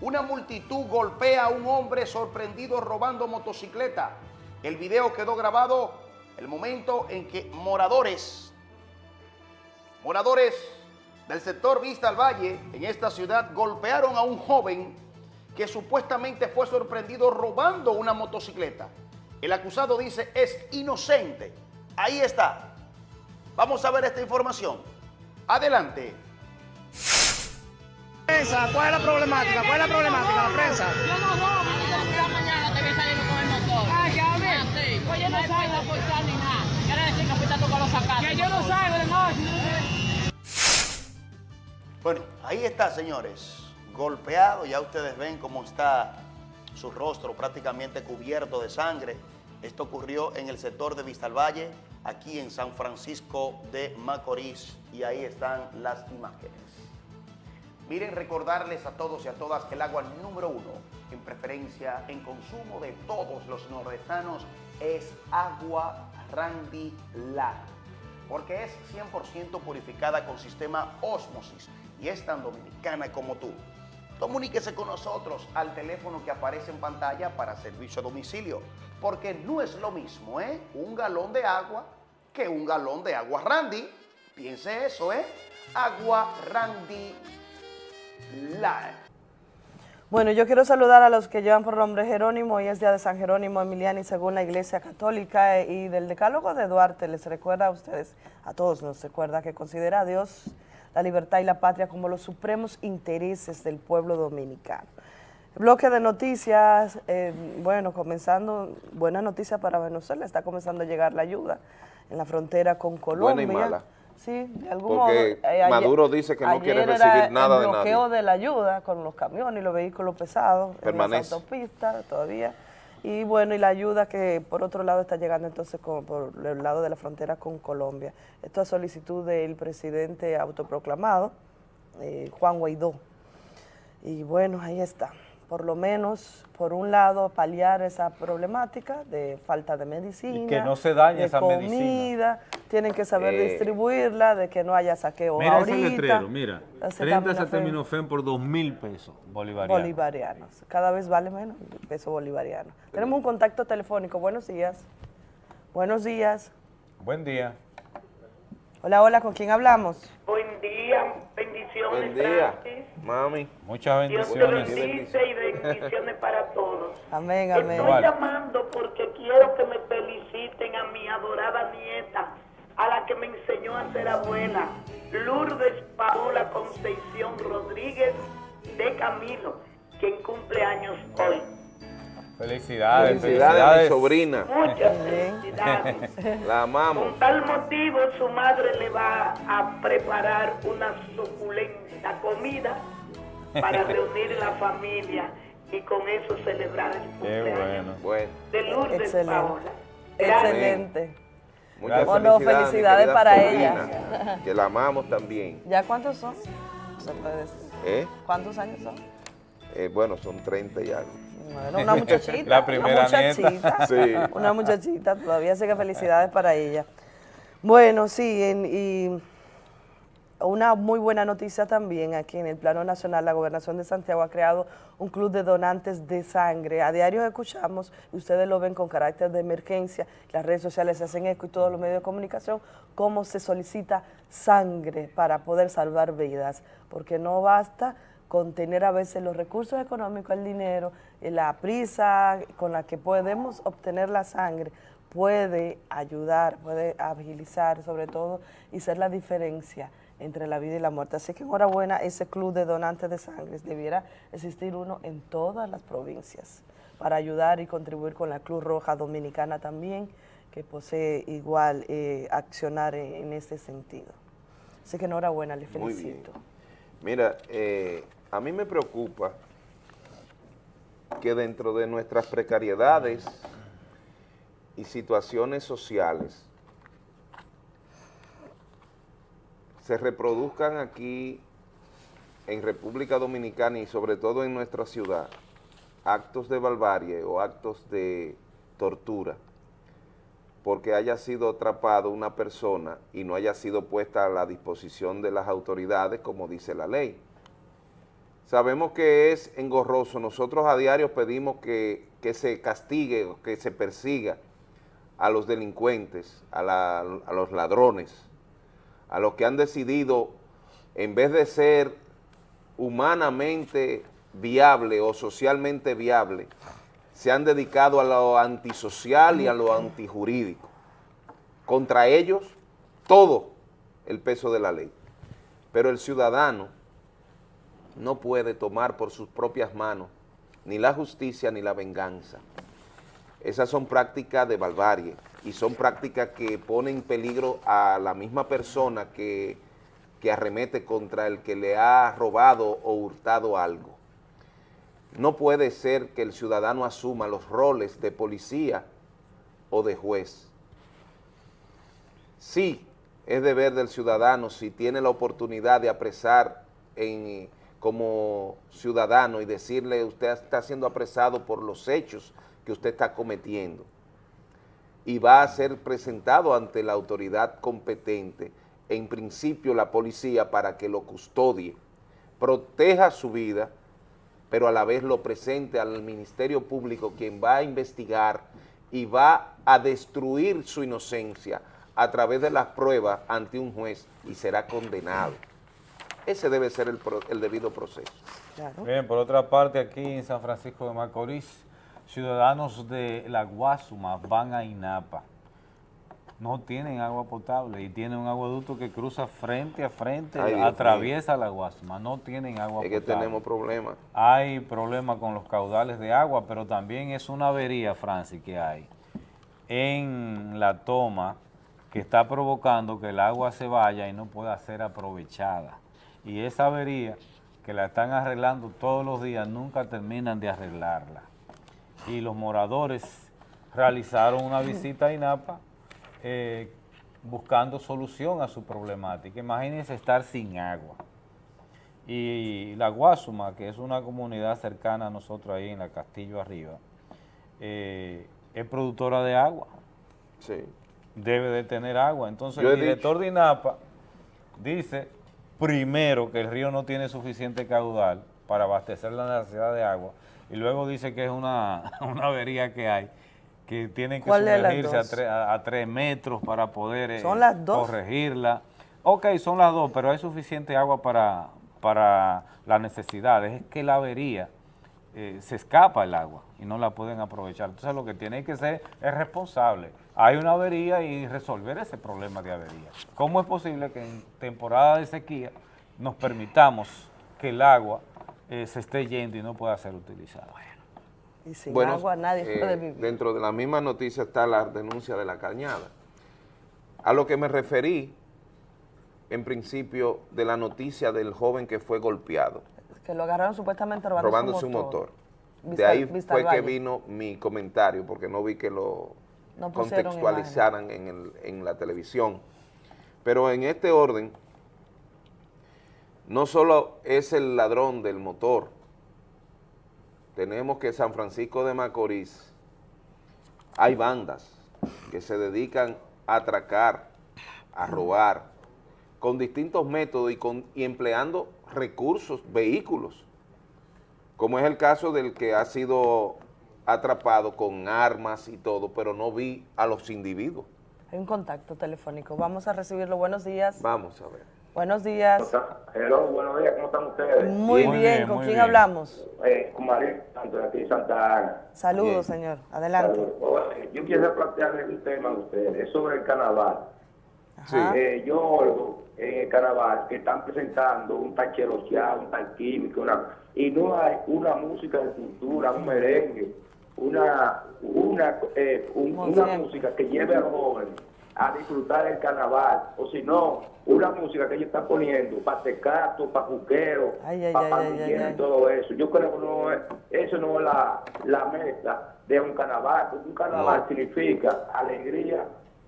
Una multitud golpea a un hombre sorprendido robando motocicleta. El video quedó grabado el momento en que moradores, moradores del sector Vista al Valle, en esta ciudad, golpearon a un joven que supuestamente fue sorprendido robando una motocicleta. El acusado dice es inocente. Ahí está. Vamos a ver esta información. Adelante. Prensa, ¿cuál es la problemática? ¿Cuál es la problemática? La prensa. Yo no robo, yo mañana te voy saliendo con el motor. Ah, ya ves. Ah, sí. Pues yo no salgo portar ni nada. Quiere decir que fuiste tú con los sacados. Que yo no salgo de noche. Bueno, ahí está, señores. Golpeado, ya ustedes ven cómo está su rostro prácticamente cubierto de sangre. Esto ocurrió en el sector de Vistalvalle, aquí en San Francisco de Macorís. Y ahí están las imágenes. Miren, recordarles a todos y a todas que el agua número uno en preferencia en consumo de todos los nordestanos es agua Randy Lar, porque es 100% purificada con sistema Osmosis y es tan dominicana como tú. Comuníquese con nosotros al teléfono que aparece en pantalla para servicio a domicilio, porque no es lo mismo, ¿eh? Un galón de agua que un galón de agua Randy. Piense eso, ¿eh? Agua Randy bueno, yo quiero saludar a los que llevan por nombre Jerónimo, hoy es día de San Jerónimo Emiliani según la Iglesia Católica y del Decálogo de Duarte les recuerda a ustedes, a todos nos recuerda que considera a Dios, la libertad y la patria como los supremos intereses del pueblo dominicano. Bloque de noticias, eh, bueno, comenzando, buena noticia para Venezuela, está comenzando a llegar la ayuda en la frontera con Colombia. Buena y mala. Sí, de algún Porque modo. Eh, Maduro dice que no quiere recibir nada de nadie. el bloqueo de la ayuda con los camiones y los vehículos pesados Permanece. en las autopistas todavía. Y bueno, y la ayuda que por otro lado está llegando entonces por el lado de la frontera con Colombia. Esto a solicitud del presidente autoproclamado, eh, Juan Guaidó. Y bueno, ahí está por lo menos, por un lado, paliar esa problemática de falta de medicina, y que no se dañe de esa comida, tienen que saber Eh, distribuirla, de que no haya saqueo Mira ahorita. ese letrero, mira, 30 Acetaminofén por 2 mil pesos bolivarianos. bolivarianos. Cada vez vale menos el peso bolivariano. Tenemos un contacto telefónico. Buenos días. Buenos días. Buen día. Hola, hola, ¿con quién hablamos? Buen día, bendiciones. Buen día, Francis. mami. Muchas Dios te bendiciones. bendice y bendiciones para todos. Amén, Estoy amén. Igual. llamando porque quiero que me feliciten a mi adorada nieta, a la que me enseñó a ser abuela, Lourdes Paola Concepción Rodríguez de Camilo, quien cumple años hoy. Felicidades, Felicidades a mi felicidades. sobrina. Muchas felicidades. La amamos. Con tal motivo, su madre le va a preparar una suculenta comida para reunir la familia y con eso celebrar el Qué cumpleaños bueno. de Lourdes Excelente. Paola. Excelente. Muchas Bueno, felicidades, para sobrina, ella. Que la amamos también. ¿Ya cuántos son? Se puede decir. ¿Eh? ¿Cuántos años son? Eh, bueno, son 30 y algo. Bueno, una muchachita. La primera una nieta. muchachita. Sí. Una muchachita, todavía así que felicidades para ella. Bueno, sí, en- y una muy buena noticia también aquí en el plano nacional, la gobernación de Santiago ha creado un club de donantes de sangre. A diario escuchamos, y ustedes lo ven con carácter de emergencia, las redes sociales se hacen eco y todos los medios de comunicación, cómo se solicita sangre para poder salvar vidas, porque no basta con tener a veces los recursos económicos, el dinero, eh, la prisa con la que podemos obtener la sangre, puede ayudar, puede agilizar sobre todo y ser la diferencia entre la vida y la muerte. Así que enhorabuena, ese club de donantes de sangre, debiera existir uno en todas las provincias para ayudar y contribuir con la Cruz Roja Dominicana también, que posee igual eh, accionar en, en este sentido. Así que enhorabuena, le Muy bien. felicito. Mira, eh, a mí me preocupa que dentro de nuestras precariedades y situaciones sociales se reproduzcan aquí en República Dominicana y sobre todo en nuestra ciudad actos de barbarie o actos de tortura porque haya sido atrapado una persona y no haya sido puesta a la disposición de las autoridades como dice la ley. Sabemos que es engorroso, nosotros a diario pedimos que, que se castigue, o que se persiga a los delincuentes, a, la- a los ladrones, a los que han decidido, en vez de ser humanamente viable o socialmente viable, se han dedicado a lo antisocial y a lo antijurídico. Contra ellos, todo el peso de la ley. Pero el ciudadano no puede tomar por sus propias manos ni la justicia ni la venganza. Esas son prácticas de barbarie y son prácticas que ponen en peligro a la misma persona que, que arremete contra el que le ha robado o hurtado algo. No puede ser que el ciudadano asuma los roles de policía o de juez. Sí, es deber del ciudadano, si tiene la oportunidad de apresar en, como ciudadano y decirle usted está siendo apresado por los hechos que usted está cometiendo y va a ser presentado ante la autoridad competente, en principio la policía para que lo custodie, proteja su vida, pero a la vez lo presente al Ministerio Público quien va a investigar y va a destruir su inocencia a través de las pruebas ante un juez y será condenado. Ese debe ser el, pro- el debido proceso. Bien, por otra parte, aquí en San Francisco de Macorís, ciudadanos de La Guasuma van a INAPA. No tienen agua potable y tienen un aguaducto que cruza frente a frente, Ay, atraviesa La Guasuma. No tienen agua Es que potable. tenemos problemas. Hay problemas con los caudales de agua, pero también es una avería, Francis, que hay en la toma que está provocando que el agua se vaya y no pueda ser aprovechada. Y esa avería que la están arreglando todos los días, nunca terminan de arreglarla. Y los moradores realizaron una visita a INAPA eh, buscando solución a su problemática. Imagínense estar sin agua. Y la Guasuma, que es una comunidad cercana a nosotros ahí en la Castillo Arriba, eh, es productora de agua. Sí. Debe de tener agua. Entonces Yo el director de INAPA dice, primero, que el río no tiene suficiente caudal para abastecer la necesidad de agua, y luego dice que es una, una avería que hay, que tienen que ¿Cuál de las sumergirse a, tre- a, a tres metros para poder eh, ¿Son las dos? corregirla. Ok, son las dos, pero hay suficiente agua para, para las necesidades. Es que la avería eh, se escapa el agua y no la pueden aprovechar. Entonces lo que tiene que ser es responsable. Hay una avería y resolver ese problema de avería. ¿Cómo es posible que en temporada de sequía nos permitamos que el agua eh, se esté yendo y no pueda ser utilizada? Y sin Bueno, agua nadie eh, puede vivir. Dentro de la misma noticia está la denuncia de la cañada. A lo que me referí, en principio, de la noticia del joven que fue golpeado, Que lo agarraron supuestamente robando, robando su motor. De Vista- ahí Vista fue que vino mi comentario, porque no vi que lo No contextualizaran en, el- en la televisión. Pero en este orden, no solo es el ladrón del motor, tenemos que San Francisco de Macorís hay bandas que se dedican a atracar, a robar, con distintos métodos y, con, y empleando recursos, vehículos, como es el caso del que ha sido atrapado con armas y todo, pero no vi a los individuos. Hay un contacto telefónico. Vamos a recibirlo. Buenos días. Vamos a ver. Buenos días. Hello, buenos días, ¿cómo están ustedes? Muy bien. ¿Con quién hablamos? Eh, con María Santos, de aquí de Santa Ana. Saludos, señor. Adelante. Saludos. Yo quiero plantearle un tema a ustedes, es sobre el carnaval. Sí. Eh, yo oigo en el carnaval que están presentando un tal cherocheado, un tal químico, una, y no hay una música de cultura, un merengue, una, una, eh, un- una música que lleve a los jóvenes a disfrutar el carnaval, o si no, una música que ellos están poniendo para tecato, para ay, para y todo eso. Yo creo que no es, eso no es la, la meta de un carnaval, porque un carnaval No. significa alegría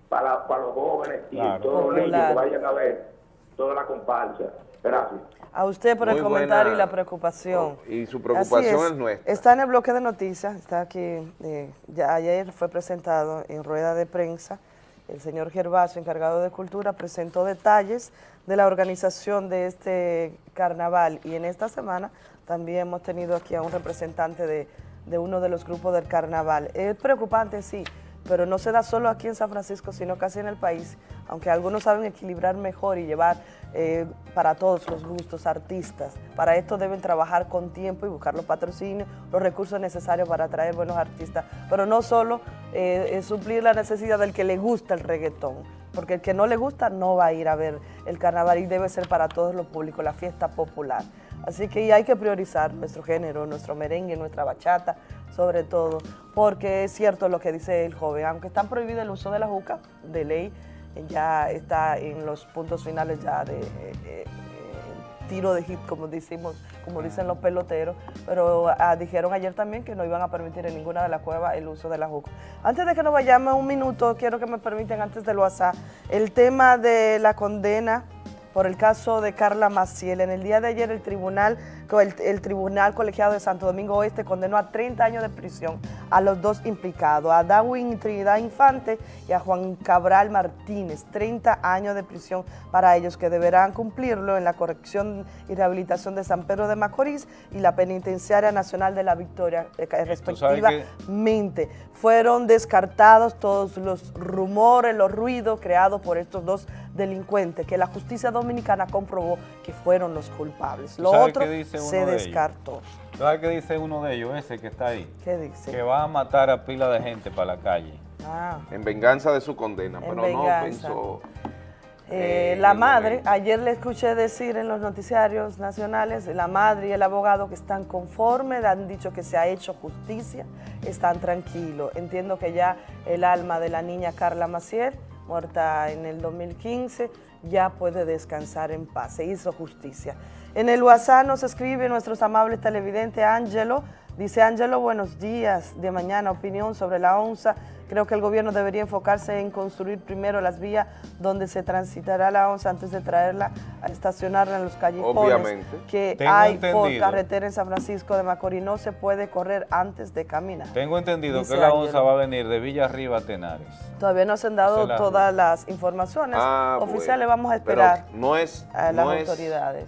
para, para los jóvenes y Claro. todos los niños que vayan a ver toda la comparsa. Gracias. A usted por el comentario buena- y la preocupación. Y su preocupación es, nuestra. Está en el bloque de noticias, está aquí, eh, ya ayer fue presentado en rueda de prensa, el señor Gervasio, encargado de Cultura, presentó detalles de la organización de este carnaval y en esta semana también hemos tenido aquí a un representante de, de uno de los grupos del carnaval. Es preocupante, sí, pero no se da solo aquí en San Francisco, sino casi en el país, aunque algunos saben equilibrar mejor y llevar eh, para todos los gustos artistas. Para esto deben trabajar con tiempo y buscar los patrocinios, los recursos necesarios para atraer buenos artistas, pero no solo eh, suplir la necesidad del que le gusta el reggaetón, porque el que no le gusta no va a ir a ver el carnaval y debe ser para todos los públicos, la fiesta popular. Así que hay que priorizar nuestro género, nuestro merengue, nuestra bachata, sobre todo, porque es cierto lo que dice el joven, aunque está prohibido el uso de la juca, de ley, ya está en los puntos finales ya de eh, eh, tiro de hit, como decimos, como dicen los peloteros, pero ah, dijeron ayer también que no iban a permitir en ninguna de las cuevas el uso de la juca. Antes de que nos vayamos un minuto, quiero que me permiten antes del WhatsApp, el tema de la condena por el caso de Carla Maciel. En el día de ayer el tribunal, el, el tribunal colegiado de Santo Domingo Oeste condenó a 30 años de prisión a los dos implicados, a Darwin Trinidad Infante y a Juan Cabral Martínez, 30 años de prisión para ellos que deberán cumplirlo en la corrección y rehabilitación de San Pedro de Macorís y la Penitenciaria Nacional de la Victoria, eh, respectivamente. Fueron descartados todos los rumores, los ruidos creados por estos dos delincuentes que la justicia dominicana comprobó que fueron los culpables. Lo otro dice uno se de ellos? descartó. ¿Sabes qué dice uno de ellos, ese que está ahí? ¿Qué dice? Que va a matar a pila de gente para la calle. Ah. En venganza de su condena, En pero venganza. no pensó... Eh, eh, la madre, ayer le escuché decir en los noticiarios nacionales, la madre y el abogado que están conformes, han dicho que se ha hecho justicia, están tranquilos. Entiendo que ya el alma de la niña Carla Maciel, muerta en el 2015, ya puede descansar en paz, se hizo justicia. En el WhatsApp nos escribe nuestros amables televidentes Ángelo, dice Ángelo, buenos días, de mañana opinión sobre la onza. Creo que el gobierno debería enfocarse en construir primero las vías donde se transitará la onza antes de traerla a estacionarla en los callejones Obviamente. que Tengo hay por entendido. carretera en San Francisco de Macorís. No se puede correr antes de caminar. Tengo entendido Dice que la onza va a venir de Villa Arriba a Tenares. Todavía no se han dado la- todas las informaciones Ah, oficiales. bueno. Vamos a Pero esperar no es, a las no es- autoridades.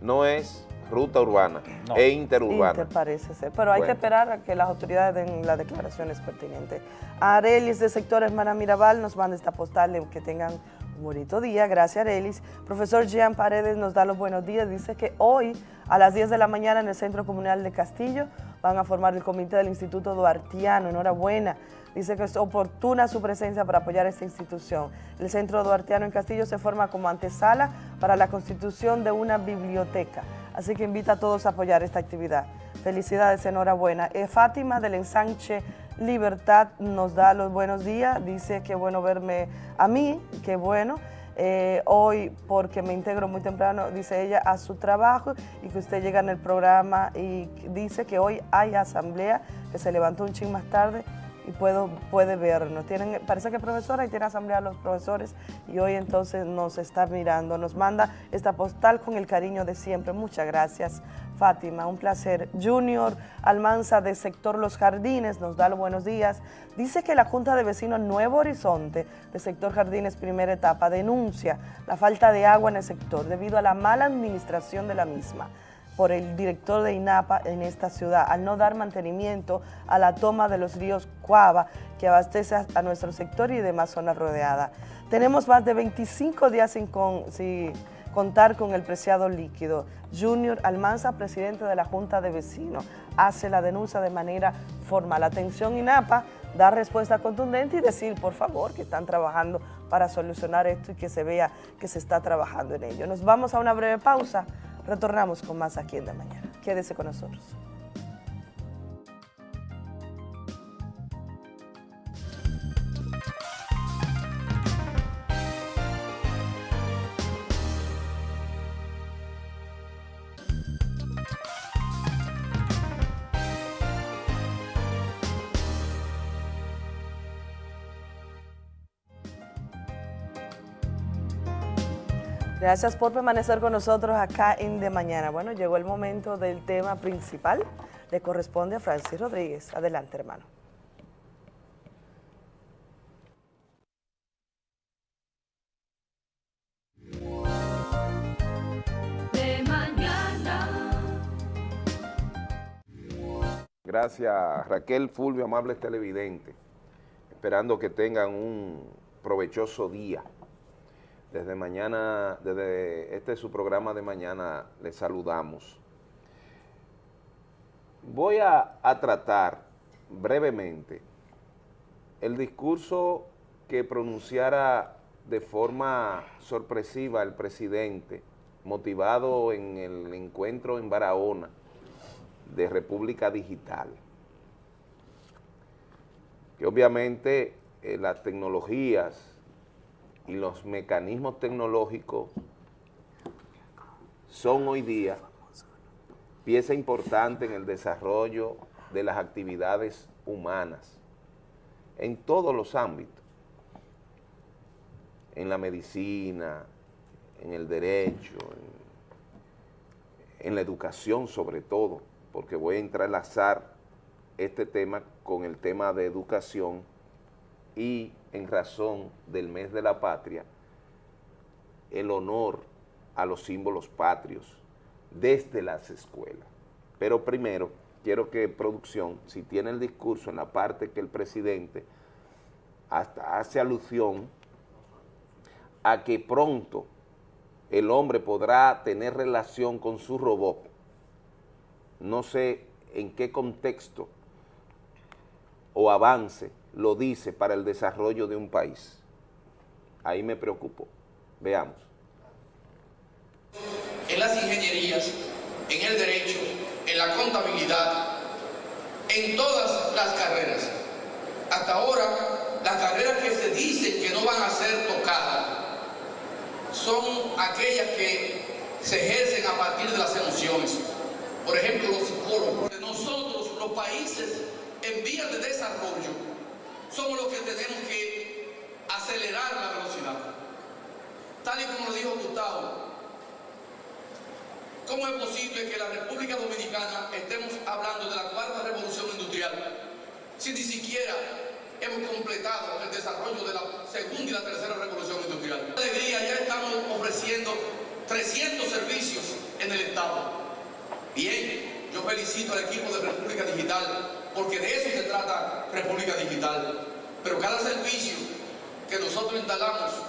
No es ruta urbana, es interurbana. Inter parece ser, pero hay Bueno. que esperar a que las autoridades den las declaraciones pertinentes. Arelis de sector Hermana Mirabal nos manda esta postal, de que tengan un bonito día, gracias Arelis. Profesor Jean Paredes nos da los buenos días, dice que hoy a las 10 de la mañana en el Centro Comunal de Castillo van a formar el comité del Instituto Duartiano, enhorabuena. Dice que es oportuna su presencia para apoyar esta institución. El Centro Duartiano en Castillo se forma como antesala para la constitución de una biblioteca. Así que invita a todos a apoyar esta actividad. Felicidades, enhorabuena. Eh, Fátima del ensanche Libertad nos da los buenos días, dice que bueno verme a mí, qué bueno. Eh, hoy porque me integro muy temprano, dice ella, a su trabajo y que usted llega en el programa y dice que hoy hay asamblea, que se levantó un ching más tarde y puedo, puede vernos. Tienen, parece que profesora y tiene asamblea los profesores y hoy entonces nos está mirando, nos manda esta postal con el cariño de siempre. Muchas gracias Fátima, un placer. Junior Almanza de Sector Los Jardines nos da los buenos días. Dice que la Junta de Vecinos Nuevo Horizonte de Sector Jardines primera etapa denuncia la falta de agua en el sector debido a la mala administración de la misma por el director de INAPA en esta ciudad, al no dar mantenimiento a la toma de los ríos Cuava, que abastece a, nuestro sector y demás zonas rodeadas. Tenemos más de 25 días sin, sin contar con el preciado líquido. Junior Almanza, presidente de la Junta de Vecinos, hace la denuncia de manera formal. Atención INAPA, dar respuesta contundente y decir, por favor, que están trabajando para solucionar esto y que se vea que se está trabajando en ello. Nos vamos a una breve pausa, retornamos con más aquí en De Mañana. Quédese con nosotros. Gracias por permanecer con nosotros acá en De Mañana. Bueno, llegó el momento del tema principal. Le corresponde a Francis Rodríguez. Adelante, hermano. De mañana. Gracias Raquel Fulvio, amables televidentes. Esperando que tengan un provechoso día. Desde mañana, desde este es su programa de mañana, les saludamos. Voy a, tratar brevemente el discurso que pronunciara de forma sorpresiva el presidente, motivado en el encuentro en Barahona de República Digital. Que obviamente eh, las tecnologías y los mecanismos tecnológicos son hoy día pieza importante en el desarrollo de las actividades humanas en todos los ámbitos, en la medicina, en el derecho, en, la educación sobre todo, porque voy a entrelazar este tema con el tema de educación y en razón del mes de la patria, el honor a los símbolos patrios desde las escuelas. Pero primero, quiero que producción, si tiene el discurso en la parte que el presidente hasta hace alusión a que pronto el hombre podrá tener relación con su robot. No sé en qué contexto o avance lo dice para el desarrollo de un país. Ahí me preocupo. Veamos. En las ingenierías, en el derecho, en la contabilidad, en todas las carreras. Hasta ahora, las carreras que se dicen que no van a ser tocadas son aquellas que se ejercen a partir de las emociones. Por ejemplo, los psicólogos. Nosotros, los países en vías de desarrollo, somos los que tenemos que acelerar la velocidad. Tal y como lo dijo Gustavo, ¿cómo es posible que la República Dominicana estemos hablando de la cuarta revolución industrial si ni siquiera hemos completado el desarrollo de la segunda y la tercera revolución industrial? Alegría, ya estamos ofreciendo 300 servicios en el Estado. Bien, yo felicito al equipo de República Digital porque de eso se trata República Digital. Pero cada servicio que nosotros instalamos...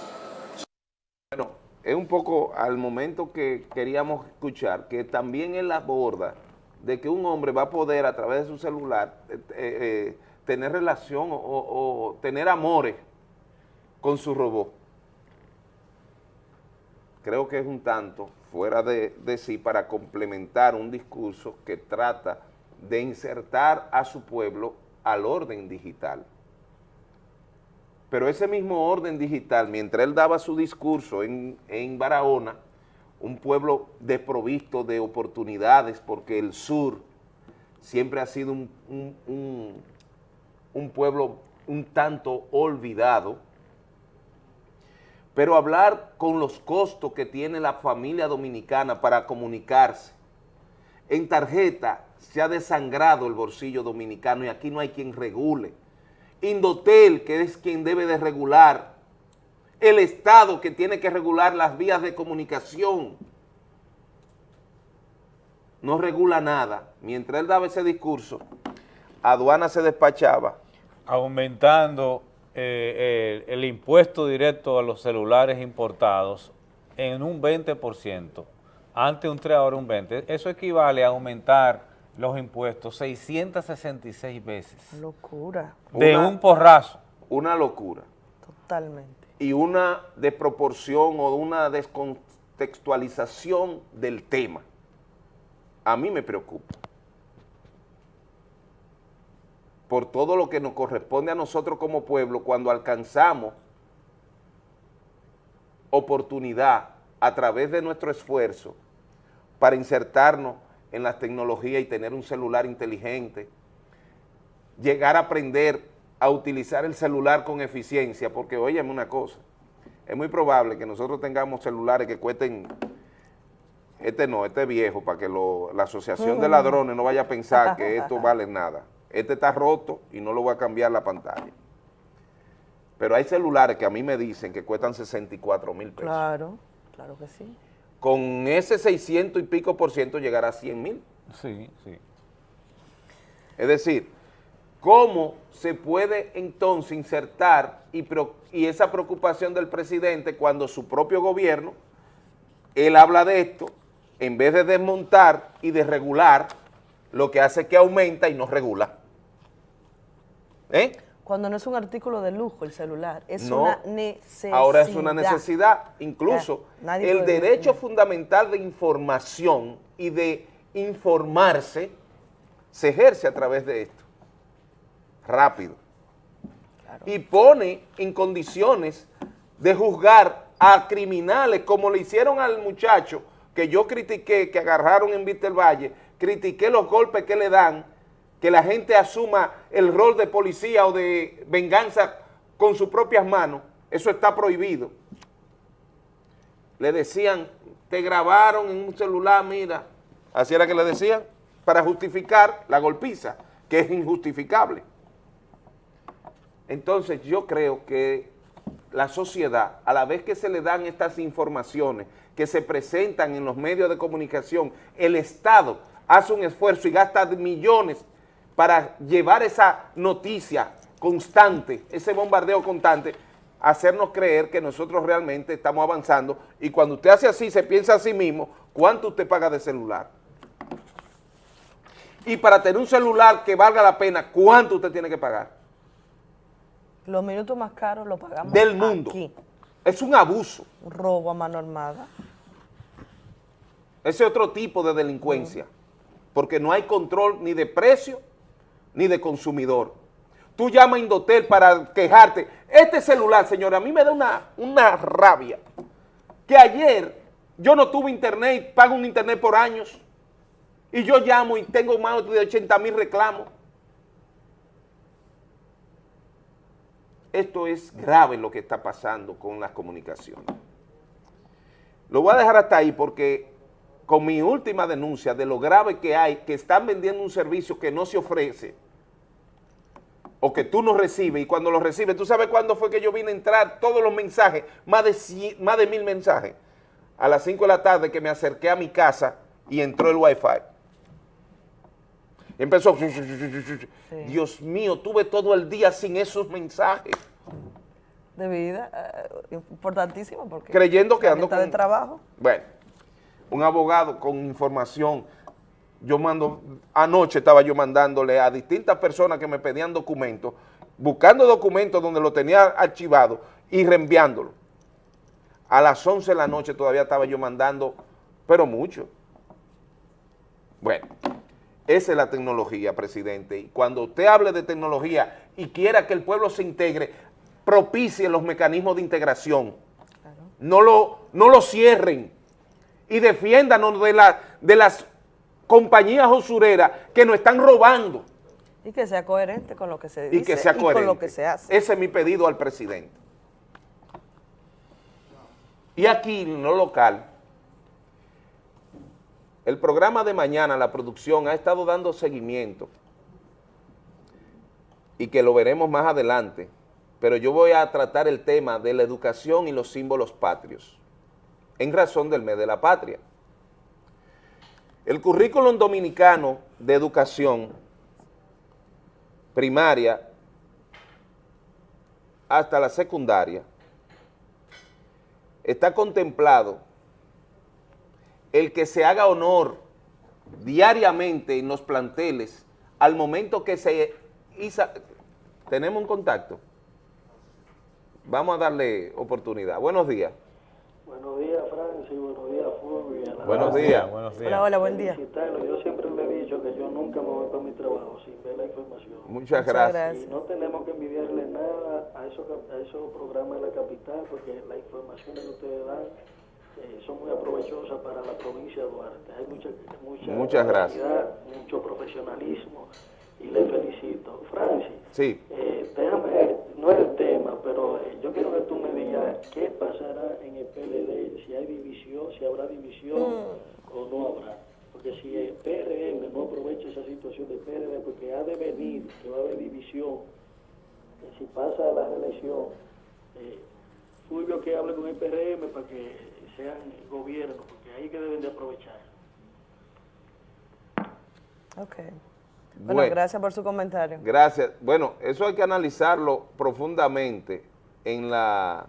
Bueno, es un poco al momento que queríamos escuchar, que también él aborda de que un hombre va a poder a través de su celular eh, eh, eh, tener relación o, tener amores con su robot. Creo que es un tanto fuera de, de sí para complementar un discurso que trata de insertar a su pueblo al orden digital. Pero ese mismo orden digital, mientras él daba su discurso en, en Barahona, un pueblo desprovisto de oportunidades, porque el sur siempre ha sido un, un- un- un pueblo un tanto olvidado, pero hablar con los costos que tiene la familia dominicana para comunicarse. En tarjeta se ha desangrado el bolsillo dominicano y aquí no hay quien regule. Indotel, que es quien debe de regular, el Estado que tiene que regular las vías de comunicación, no regula nada. Mientras él daba ese discurso, aduana se despachaba. aumentando eh, el, el impuesto directo a los celulares importados en un 20%, antes un 3, ahora un 20%. Eso equivale a aumentar los impuestos 666 veces. Locura. De Una- un porrazo. Una locura. Totalmente. y una desproporción o una descontextualización del tema. A mí me preocupa. Por todo lo que nos corresponde a nosotros como pueblo cuando alcanzamos oportunidad a través de nuestro esfuerzo para insertarnos en las tecnologías y tener un celular inteligente, llegar a aprender a utilizar el celular con eficiencia, porque óyeme una cosa, es muy probable que nosotros tengamos celulares que cuesten, este no, este es viejo, para que lo- la asociación de Mm. ladrones no vaya a pensar que esto vale nada. Este está roto y no lo voy a cambiar la pantalla. Pero hay celulares que a mí me dicen que cuestan 64 mil pesos. Claro, claro que sí. Con ese 600 y pico por ciento llegará a 100 mil. Sí, sí. Es decir, ¿cómo se puede entonces insertar y, pro- y esa preocupación del presidente cuando su propio gobierno, él habla de esto, en vez de desmontar y de regular, lo que hace es que aumenta y no regula? ¿Eh? Cuando no es un artículo de lujo el celular, es No. una necesidad. Ahora es una necesidad. Incluso Ya, el derecho decir. fundamental de información y de informarse se ejerce a través de esto. Rápido. Y pone en condiciones de juzgar a criminales como le hicieron al muchacho que yo critiqué, que agarraron en del Valle, critiqué los golpes que le dan, que la gente asuma el rol de policía o de venganza con sus propias manos, eso está prohibido. Le decían, te grabaron en un celular, mira, así era que le decían, para justificar la golpiza, que es injustificable. Entonces yo creo que la sociedad, a la vez que se le dan estas informaciones que se presentan en los medios de comunicación, el Estado hace un esfuerzo y gasta millones para llevar esa noticia constante, ese bombardeo constante, hacernos creer que nosotros realmente estamos avanzando y cuando usted hace así, se piensa a sí mismo, ¿cuánto usted paga de celular? Y para tener un celular que valga la pena, ¿cuánto usted tiene que pagar? Los minutos más caros los pagamos Del mundo. aquí. Es un abuso. Un robo a mano armada. Ese otro tipo de delincuencia, porque no hay control ni de precio ni de consumidor. Tú llamas a Indotel para quejarte. Este celular, señora, a mí me da una, una rabia. Que ayer yo no tuve internet, pago un internet por años, y yo llamo y tengo más de 80 mil reclamos. Esto es grave lo que está pasando con las comunicaciones. Lo voy a dejar hasta ahí porque con mi última denuncia de lo grave que hay, que están vendiendo un servicio que no se ofrece, o que tú no recibes, y cuando lo recibes, ¿tú sabes cuándo fue que yo vine a entrar? Todos los mensajes, más de, cien- más de mil mensajes, a las 5 de la tarde que me acerqué a mi casa y entró el wifi. Empezó, Dios mío, tuve todo el día sin esos mensajes, De vida, eh, importantísimo porque... creyendo que ando mitad de con... trabajo. Bueno, un abogado con información. Yo mando, anoche estaba yo mandándole a distintas personas que me pedían documentos, buscando documentos donde lo tenía archivado y reenviándolo. A las 11 de la noche todavía estaba yo mandando, pero mucho. Bueno, Esa es la tecnología, presidente. Y cuando usted hable de tecnología y quiera que el pueblo se integre, propicie los mecanismos de integración. No, lo, no lo cierren y defiéndanos de, la, de las compañías usureras que nos están robando. Y que sea coherente con lo que se dice Y que sea coherente. con lo que se hace. Ese es mi pedido al presidente. Y aquí, en lo local, el programa de mañana, la producción, ha estado dando seguimiento y que lo veremos más adelante, pero yo voy a tratar el tema de la educación y los símbolos patrios, en razón del mes de la patria. El currículum dominicano de educación primaria hasta la secundaria está contemplado el que se haga honor diariamente en los planteles al momento que se tenemos un contacto, vamos a darle oportunidad. Buenos días. Buenos días, Francis. Buenos días, Fulvia. Buenos días. Buenos días. Hola, hola, buen día. Yo siempre le he dicho que yo nunca me voy para mi trabajo sin ver la información. Muchas gracias. Y no tenemos que envidiarle nada a esos, a esos programas de la capital porque las informaciones que ustedes dan eh, son muy aprovechosas para la provincia de Duarte. Hay mucha, mucha Muchas gracias. mucho profesionalismo y le felicito. Francis, Sí. eh, déjame, no es el tema, pero eh, yo quiero que tú me digas qué pasará en el PLD, si hay división, si habrá división o no habrá. Porque si el PRM no aprovecha esa situación del PRD, porque ha de venir, que va a haber división, que si pasa la reelección, eh, Fulvio que hable con el PRM para que sean gobierno, porque ahí que deben de aprovechar. Ok. Bueno, Bueno. gracias por su comentario. Gracias. Bueno, eso hay que analizarlo profundamente en la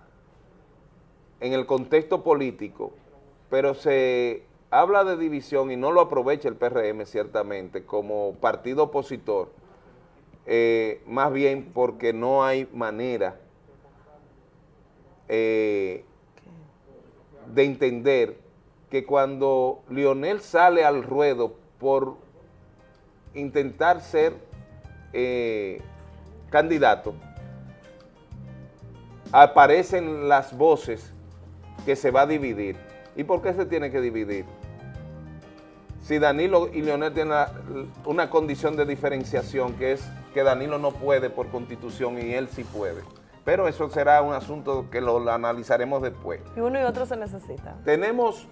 en el contexto político, pero se habla de división y no lo aprovecha el PRM ciertamente como partido opositor, eh, más bien porque no hay manera eh, de entender que cuando Lionel sale al ruedo por intentar ser eh, candidato, aparecen las voces que se va a dividir. ¿Y por qué se tiene que dividir? Si Danilo y Leonel tienen una condición de diferenciación que es que Danilo no puede por constitución y él sí puede. Pero eso será un asunto que lo analizaremos después. Y uno y otro se necesitan. Tenemos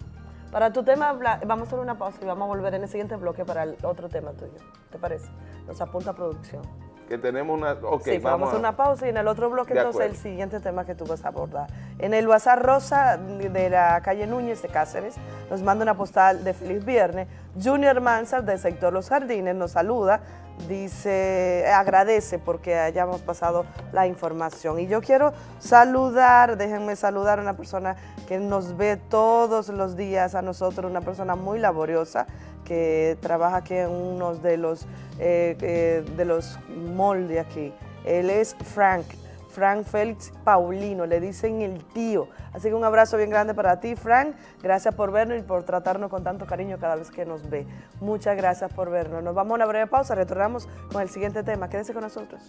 Para tu tema, vamos a hacer una pausa y vamos a volver en el siguiente bloque para el otro tema tuyo. ¿Te parece? Nos apunta producción. que tenemos una... Ok, sí, vamos a hacer una pausa y en el otro bloque entonces el siguiente tema que tú vas a abordar. En el WhatsApp Rosa de la calle Núñez de Cáceres nos manda una postal de Feliz Viernes. Junior Mansard del sector Los Jardines nos saluda, dice, agradece porque hayamos pasado la información. Y yo quiero saludar, déjenme saludar a una persona que nos ve todos los días a nosotros, una persona muy laboriosa que trabaja aquí en uno de los, eh, eh, de los malls aquí. Él es Frank, Frank Félix Paulino, le dicen el tío. Así que un abrazo bien grande para ti, Frank. Gracias por vernos y por tratarnos con tanto cariño cada vez que nos ve. Muchas gracias por vernos. Nos vamos a una breve pausa, retornamos con el siguiente tema. Quédense con nosotros.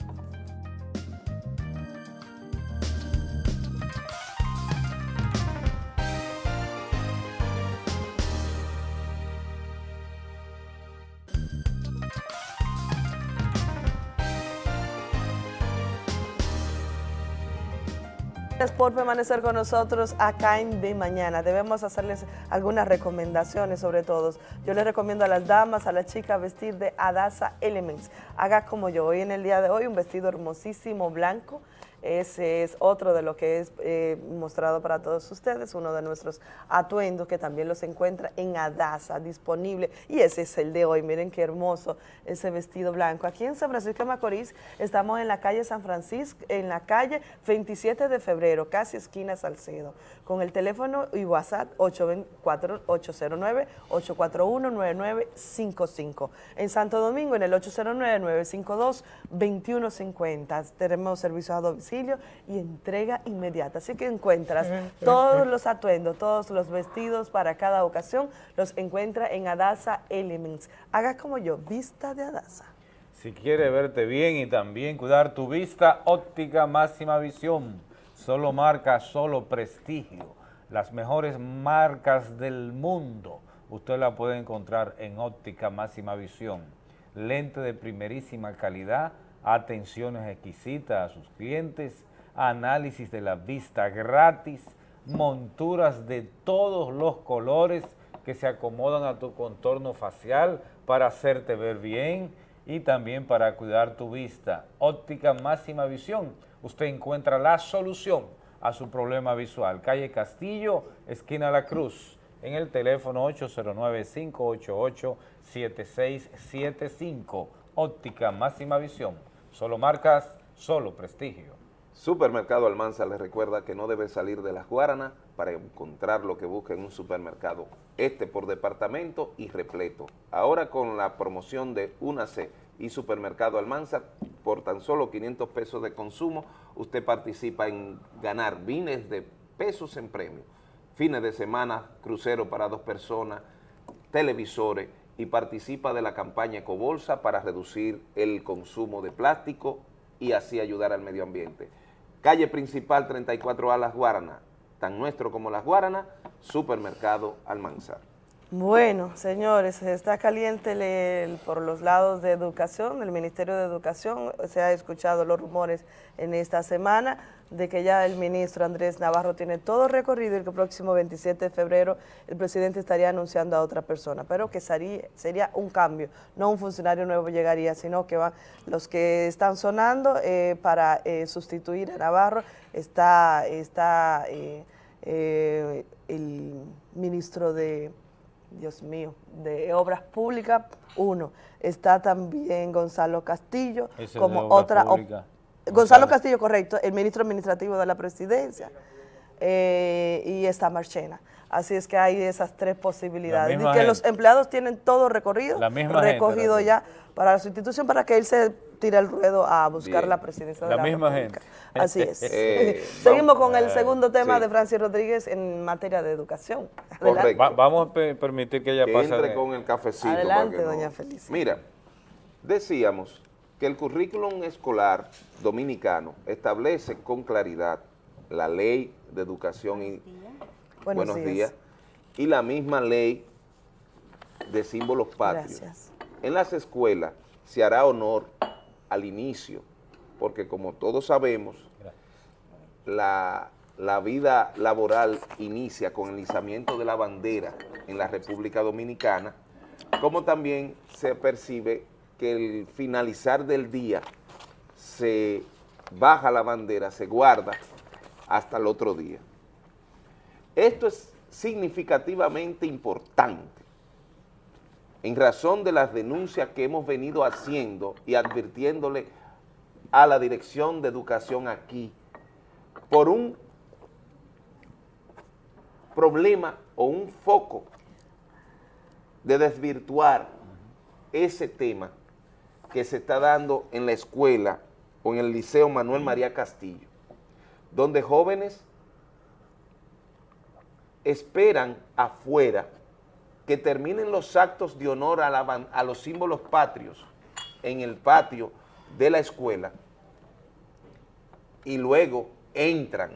Por permanecer con nosotros acá en De Mañana. Debemos hacerles algunas recomendaciones sobre todo. Yo les recomiendo a las damas, a las chicas vestir de Adasa Elements. Haga como yo. Hoy en el día de hoy un vestido hermosísimo blanco. Ese es otro de lo que es eh, mostrado para todos ustedes, uno de nuestros atuendos que también los encuentra en Adasa, disponible. Y ese es el de hoy, miren qué hermoso ese vestido blanco. Aquí en San Francisco de Macorís estamos en la calle San Francisco, en la calle 27 de febrero, casi esquina Salcedo, con el teléfono y WhatsApp 809-841-9955. En Santo Domingo en el 809-952-2150. Tenemos servicio a domicilio domicilio y entrega inmediata. Así que encuentras todos los atuendos, todos los vestidos para cada ocasión, los encuentra en Adasa Elements. Haga como yo, vista de Adasa. Si quiere verte bien y también cuidar tu vista, óptica máxima visión. Solo marca, solo prestigio. Las mejores marcas del mundo. Usted la puede encontrar en óptica máxima visión. Lente de primerísima calidad, atenciones exquisitas a sus clientes, análisis de la vista gratis, monturas de todos los colores que se acomodan a tu contorno facial para hacerte ver bien y también para cuidar tu vista. Óptica máxima visión, usted encuentra la solución a su problema visual. Calle Castillo, esquina La Cruz, en el teléfono 809-588-7675. Óptica máxima visión, solo marcas, solo prestigio. Supermercado Almanza les recuerda que no debe salir de las Guaranas para encontrar lo que busca en un supermercado. Este por departamento y repleto. Ahora con la promoción de Únase y Supermercado Almanza, por tan solo 500 pesos de consumo, usted participa en ganar miles de pesos en premio. Fines de semana, crucero para dos personas, televisores y participa de la campaña Ecobolsa para reducir el consumo de plástico y así ayudar al medio ambiente. Calle principal 34A Las Guaranas, tan nuestro como Las Guaranas, Supermercado Almanzar. Bueno, señores, está caliente el- por los lados de educación, del Ministerio de Educación. Se ha escuchado los rumores en esta semana de que ya el ministro Andrés Navarro tiene todo recorrido y que el próximo 27 de febrero el presidente estaría anunciando a otra persona, pero que sería, sería un cambio, no un funcionario nuevo llegaría, sino que van los que están sonando eh, para eh, sustituir a Navarro, está, está eh, eh, el ministro de Dios mío, de Obras Públicas, uno. Está también Gonzalo Castillo, Ese como otra... Gonzalo Gonzalo. Castillo, correcto, el ministro administrativo de la presidencia. eh, y está Marchena. Así es que hay esas tres posibilidades. Y que los empleados tienen todo recorrido, gente, recogido ya para su institución para que él se tire el ruedo a buscar Bien. la presidencia de La la misma República. gente. Así es. Eh, Seguimos vamos- con el segundo tema sí. de Francis Rodríguez en materia de educación. Va- vamos a pe- permitir que ella que pase. entre de- con el cafecito. Adelante, para que doña Felicia. Mira, decíamos que el currículum escolar dominicano establece con claridad la ley de educación y Buenos días. y la misma ley de símbolos patrios. Gracias. En las escuelas se hará honor al inicio, porque como todos sabemos, la, la vida laboral inicia con el izamiento de la bandera en la República Dominicana, como también se percibe que el finalizar del día se baja la bandera, se guarda hasta el otro día. Esto es significativamente importante en razón de las denuncias que hemos venido haciendo y advirtiéndole a la Dirección de Educación aquí por un problema o un foco de desvirtuar ese tema que se está dando en la escuela o en el Liceo Manuel María Castillo, donde jóvenes esperan afuera que terminen los actos de honor a, la a los símbolos patrios en el patio de la escuela y luego entran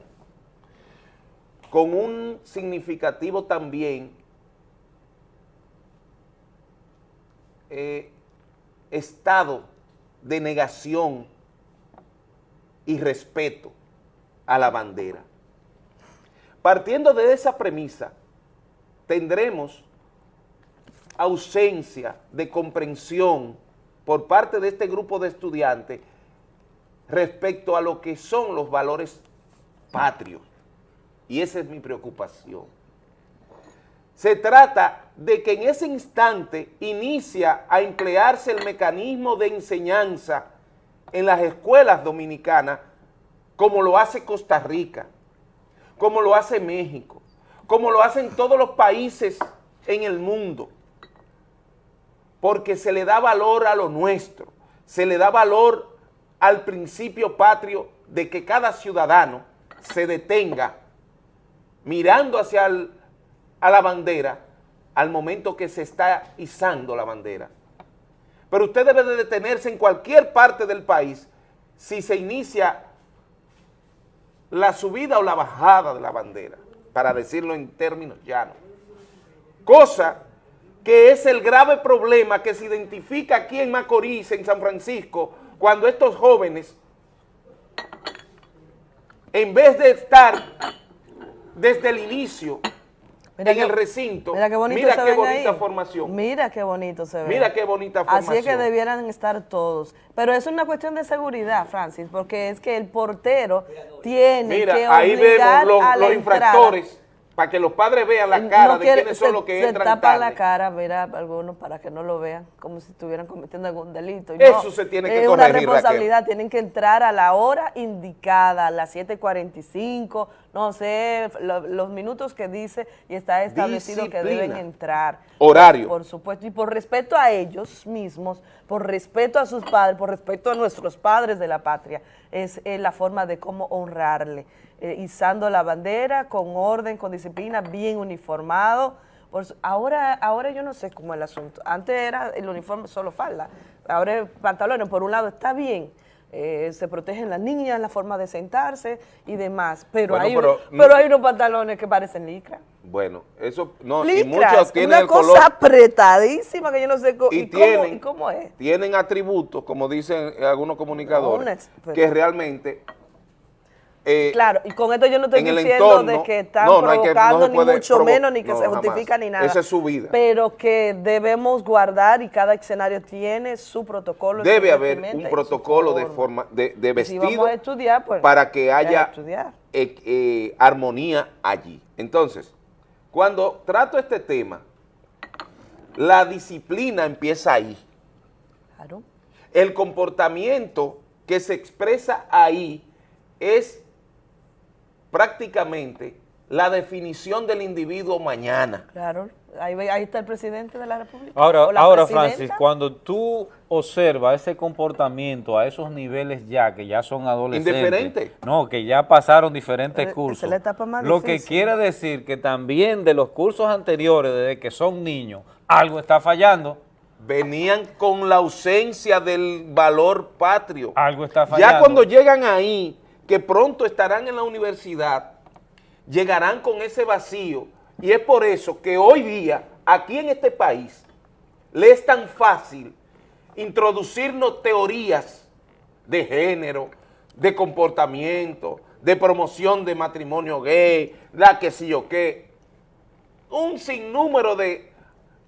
con un significativo también eh, estado de negación y respeto a la bandera. Partiendo de esa premisa, tendremos ausencia de comprensión por parte de este grupo de estudiantes respecto a lo que son los valores patrios. Y esa es mi preocupación. Se trata de que en ese instante inicia a emplearse el mecanismo de enseñanza en las escuelas dominicanas como lo hace Costa Rica, como lo hace México, como lo hacen todos los países en el mundo, porque se le da valor a lo nuestro, se le da valor al principio patrio de que cada ciudadano se detenga mirando hacia la bandera al momento que se está izando la bandera. Pero usted debe de detenerse en cualquier parte del país si se inicia la subida o la bajada de la bandera, para decirlo en términos llanos. Cosa que es el grave problema que se identifica aquí en Macorís, en San Francisco, cuando estos jóvenes, en vez de estar desde el inicio Mira en el recinto, Mira qué bonito mira se qué ven bonita ahí. formación. Mira qué bonito se ve. Mira qué bonita Así es que formación. debieran estar todos. Pero es una cuestión de seguridad, Francis, porque es que el portero tiene Mira, que ahí obligar vemos los, a la los infractores, para que los padres vean la No cara de quiere- quiénes son se- los que se entran tapa tarde. la cara, mira, algunos para que no lo vean, como si estuvieran cometiendo algún delito. Y Eso no, se tiene que Es una corregir, responsabilidad, tienen que entrar a la hora indicada, a las 7.45, no sé, lo- los minutos que dice y está establecido que deben entrar. Horario. Por supuesto, y por respeto a ellos mismos, por respeto a sus padres, por respeto a nuestros padres de la patria, es eh, la forma de cómo honrarle, eh, izando la bandera con orden, con disciplina, bien uniformado. Ahora, ahora yo no sé cómo es el asunto. Antes era el uniforme solo falda, ahora el pantalones, por un lado está bien, eh, se protegen las niñas, la forma de sentarse y demás, pero, Bueno, hay, pero- pero hay unos pantalones que parecen licra. Bueno, eso no, y Licras, muchos tienen una el cosa color apretadísima que yo no sé y y, cómo, tienen- y cómo es. tienen atributos, como dicen algunos comunicadores, que realmente eh, Claro, y con esto yo no estoy diciendo entorno, de que están no, no hay que- no provocando ni mucho provo- menos ni que se jamás. justifica ni nada. Esa es su vida. Pero que debemos guardar y cada escenario tiene su protocolo. debe haber un protocolo de forma. de, de Y si vestido estudiar, pues, para que hay haya eh, eh, armonía allí. Entonces, cuando trato este tema, la disciplina empieza ahí. Claro. El comportamiento que se expresa ahí es prácticamente la definición del individuo mañana. Claro, ahí, está el presidente de la República. Ahora, la ahora presidenta. Francis, cuando tú observas ese comportamiento a esos niveles ya, que ya son adolescentes. Indiferente. No, que ya pasaron diferentes es cursos. la etapa más Lo que quiere decir que también de los cursos anteriores, desde que son niños, algo está fallando. Venían con la ausencia del valor patrio. Algo está fallando. Ya cuando llegan ahí, que pronto estarán en la universidad, llegarán con ese vacío. Y es por eso que hoy día, aquí en este país, le es tan fácil introducirnos teorías de género, de comportamiento, de promoción de matrimonio gay, la que sí o qué. Un sinnúmero de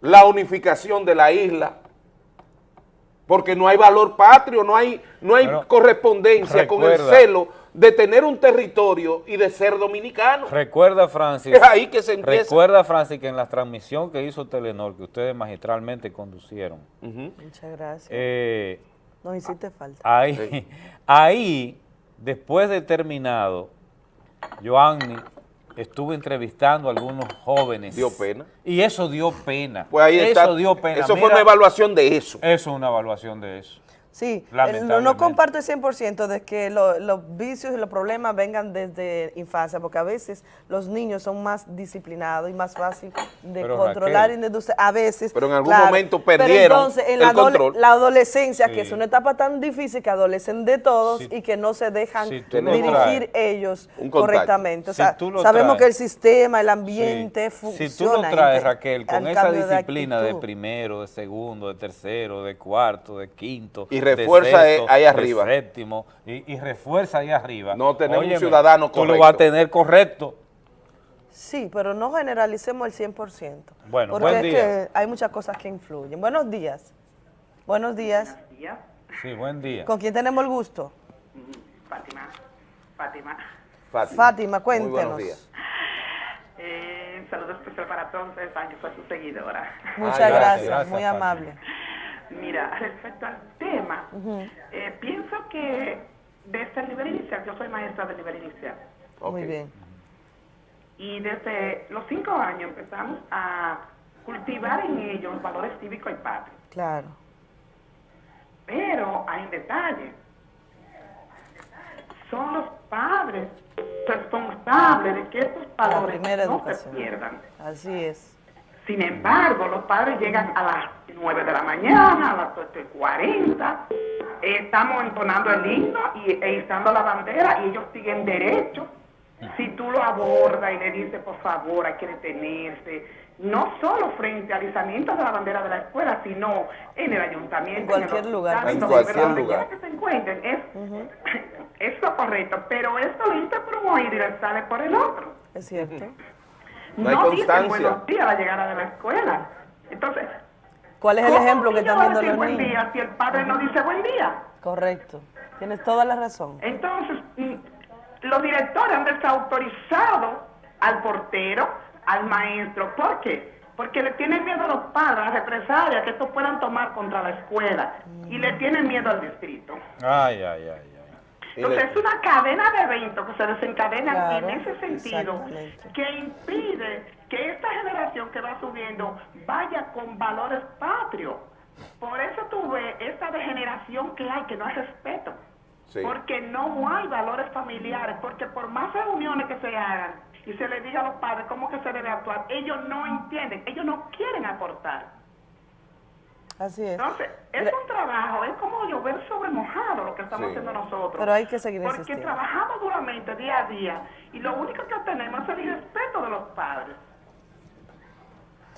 la unificación de la isla, porque no hay valor patrio, no hay, no hay correspondencia con el celo de tener un territorio y de ser dominicano. Recuerda, Francis. Es ahí que se empieza. Recuerda, Francis, que en la transmisión que hizo Telenor, que ustedes magistralmente conducieron, Muchas gracias. eh, Nos hiciste falta. Ahí, ahí, después de terminado, Joanny estuvo entrevistando a algunos jóvenes. Dio pena. Y eso dio pena. Pues ahí eso está. dio pena. Eso fue una evaluación de eso. Eso es una evaluación de eso. Sí, el- no, comparto el 100% de que lo- los vicios y los problemas vengan desde infancia, porque a veces los niños son más disciplinados y más fácil de Pero, controlar Raquel, y de a veces. pero en algún claro. momento Pero perdieron entonces, en el la, adole- control. la adolescencia, que es una etapa tan difícil que adolecen de todos Si- y que no se dejan si dirigir traes, ellos correctamente. O sea, sabemos traes, que el sistema, el ambiente Sí. funciona. Si tú lo traes, Raquel, con esa de disciplina de, primero, de segundo, de tercero, de cuarto, de quinto, Y de refuerza sexto, ahí de arriba. séptimo, y, y refuerza ahí arriba. No tenemos un Óyeme, ciudadano Tú lo correcto. vas a tener correcto. Sí, pero no generalicemos el 100%. Bueno, porque buen es día. que hay muchas cosas que influyen. Buenos días. Buenos días. Sí, buen día. ¿Con quién tenemos el gusto? Fátima. Fátima. Fátima, Muy cuéntenos. buenos días. Eh, un saludo especial para todos ustedes, saben que soy su seguidora. Muchas Ah, gracias, gracias, muy Fátima. amable. Mira, respecto al tema, eh, pienso que desde el nivel inicial, yo soy maestra del nivel inicial, Muy bien. y desde los cinco años empezamos a cultivar en ellos valores cívicos y patrios. Claro. Pero hay un detalle. son los padres responsables de que estos valores no educación. se pierdan. Así es. Sin embargo, los padres llegan a las 9 de la mañana, a las 8.40, eh, estamos entonando el himno y, e izando la bandera y ellos siguen derecho. Si tú lo abordas y le dices, por favor, hay que detenerse, no solo frente al izamiento de la bandera de la escuela, sino en el ayuntamiento, En cualquier el lugar. En donde cualquier lugar. quiera que se encuentren. Es, es lo correcto, pero esto lo un oído y le sale por el otro. Es cierto. No hay dicen constancia. buenos días a la llegada de la escuela. Entonces, ¿Cuál es el ¿cómo ejemplo que están viendo los buen niños? día si el padre no dice buen día? Correcto. Tienes toda la razón. Entonces, mm, los directores han desautorizado al portero, al maestro. ¿Por qué? Porque le tienen miedo a los padres, a las represalias que estos puedan tomar contra la escuela. Y le tienen miedo al distrito. Ay, ay, ay, Entonces es una cadena de eventos que se desencadenan Claro, en ese sentido que impide que esta generación que va subiendo vaya con valores patrios. Por eso tú ves esta degeneración que hay, que no hay respeto. Sí. Porque no hay valores familiares, porque por más reuniones que se hagan y se les diga a los padres cómo que se debe actuar, ellos no entienden, ellos no quieren aportar. Así es. Entonces, es un trabajo, es como llover sobre mojado lo que estamos Sí. haciendo nosotros. Pero hay que seguir Porque insistiendo. trabajamos duramente día a día y lo único que tenemos es el irrespeto de los padres.